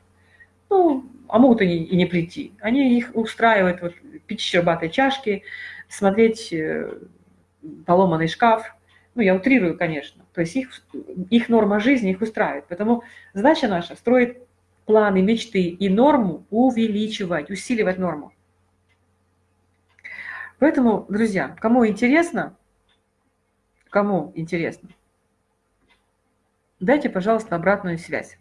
S1: Ну, а могут они и не прийти. Они их устраивают, вот, пить щербатой чашки, смотреть э, поломанный шкаф. Ну, я утрирую, конечно. То есть их, их норма жизни их устраивает. Поэтому задача наша – строить планы, мечты и норму увеличивать, усиливать норму. Поэтому, друзья, кому интересно, кому интересно, дайте, пожалуйста, обратную связь.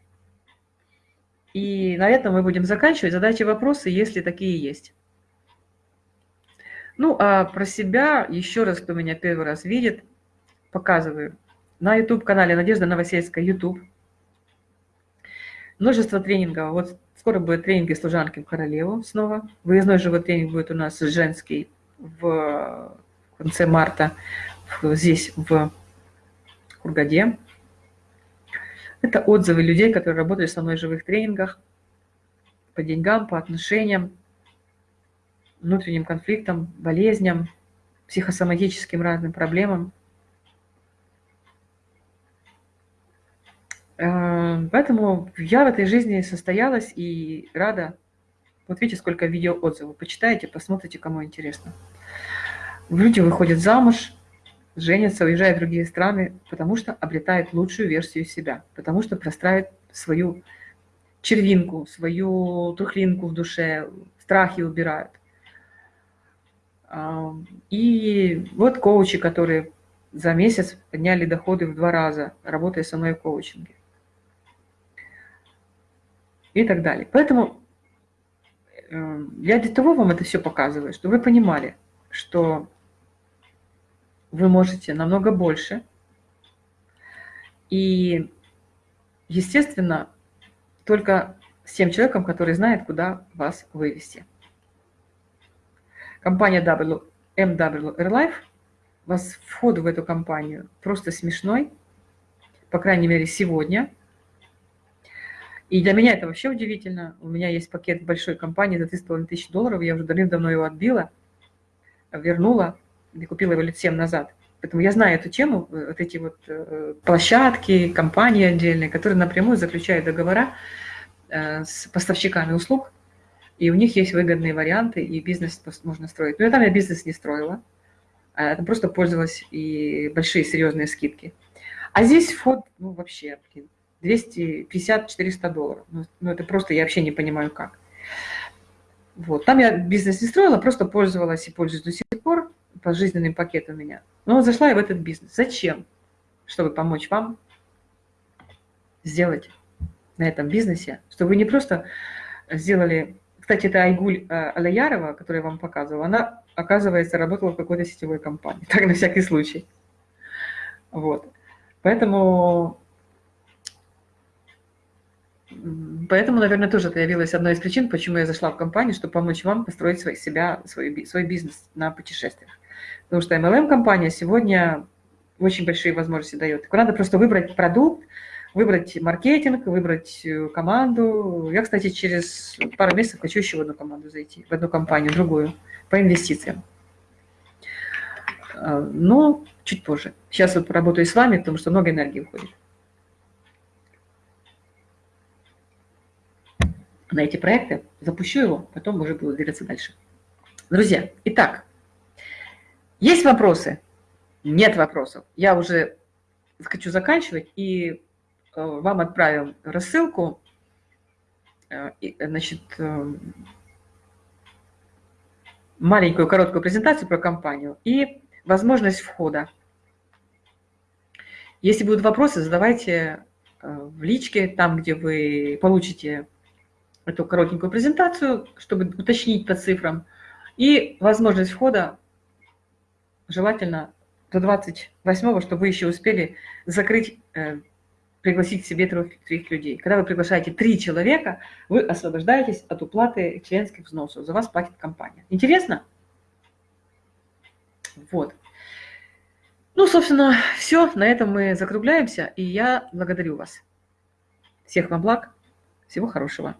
S1: И на этом мы будем заканчивать. Задайте вопросы, если такие есть. Ну, а про себя, еще раз, кто меня первый раз видит, показываю. На YouTube-канале Надежда Новосельская, YouTube. Множество тренингов. Вот скоро будет тренинги служанки в королеву снова. Выездной живой тренинг будет у нас женский в конце марта здесь, в Кургаде. Это отзывы людей, которые работали со мной в живых тренингах по деньгам, по отношениям, внутренним конфликтам, болезням, психосоматическим разным проблемам. Поэтому я в этой жизни состоялась и рада вот видите, сколько видео отзывов. Почитайте, посмотрите, кому интересно. Люди выходят замуж, женятся, уезжают в другие страны, потому что обретают лучшую версию себя, потому что простраивают свою червинку, свою трухлинку в душе, страхи убирают. И вот коучи, которые за месяц подняли доходы в два раза, работая со мной в коучинге. И так далее. Поэтому Эм, я для того вам это все показываю, чтобы вы понимали, что вы можете намного больше. И, естественно, только с тем человеком, который знает, куда вас вывести. Компания w, MW Airlife, вас вход в эту компанию просто смешной, по крайней мере, сегодня – и для меня это вообще удивительно. У меня есть пакет большой компании за 3,5 тысячи долларов, я уже давным-давно его отбила, вернула и купила его лет 7 назад. Поэтому я знаю эту тему, э, вот эти вот э, площадки, компании отдельные, которые напрямую заключают договора э, с поставщиками услуг, и у них есть выгодные варианты, и бизнес можно строить. Но я там я бизнес не строила, а просто пользовалась и большие серьезные скидки. А здесь вход, ну вообще, блин, 250-400 долларов. Ну, ну, это просто, я вообще не понимаю, как. Вот. Там я бизнес не строила, просто пользовалась и пользуюсь до сих пор. Пожизненный пакет у меня. Но зашла я в этот бизнес. Зачем? Чтобы помочь вам сделать на этом бизнесе, чтобы вы не просто сделали... Кстати, это Айгуль э, Алаярова, которую я вам показывала, она, оказывается, работала в какой-то сетевой компании. Так, на всякий случай. Вот. Поэтому Поэтому, наверное, тоже это явилось одной из причин, почему я зашла в компанию, чтобы помочь вам построить свой, себя, свой, свой бизнес на путешествиях. Потому что MLM-компания сегодня очень большие возможности дает. Надо просто выбрать продукт, выбрать маркетинг, выбрать э, команду. Я, кстати, через пару месяцев хочу еще в одну команду зайти, в одну компанию, другую, по инвестициям. А, но чуть позже. Сейчас вот поработаю с вами, потому что много энергии уходит. На эти проекты, запущу его, потом уже буду двигаться дальше. Друзья, итак, есть вопросы? Нет вопросов. Я уже хочу заканчивать и э, вам отправим рассылку. Э, значит, э, маленькую короткую презентацию про компанию и возможность входа. Если будут вопросы, задавайте в личке, там, где вы получите эту коротенькую презентацию, чтобы уточнить по цифрам. И возможность входа желательно до 28 чтобы вы еще успели закрыть, э, пригласить себе трех, трех людей. Когда вы приглашаете три человека, вы освобождаетесь от уплаты членских взносов. За вас платит компания. Интересно? Вот. Ну, собственно, все. На этом мы закругляемся. И я благодарю вас. Всех вам благ. Всего хорошего.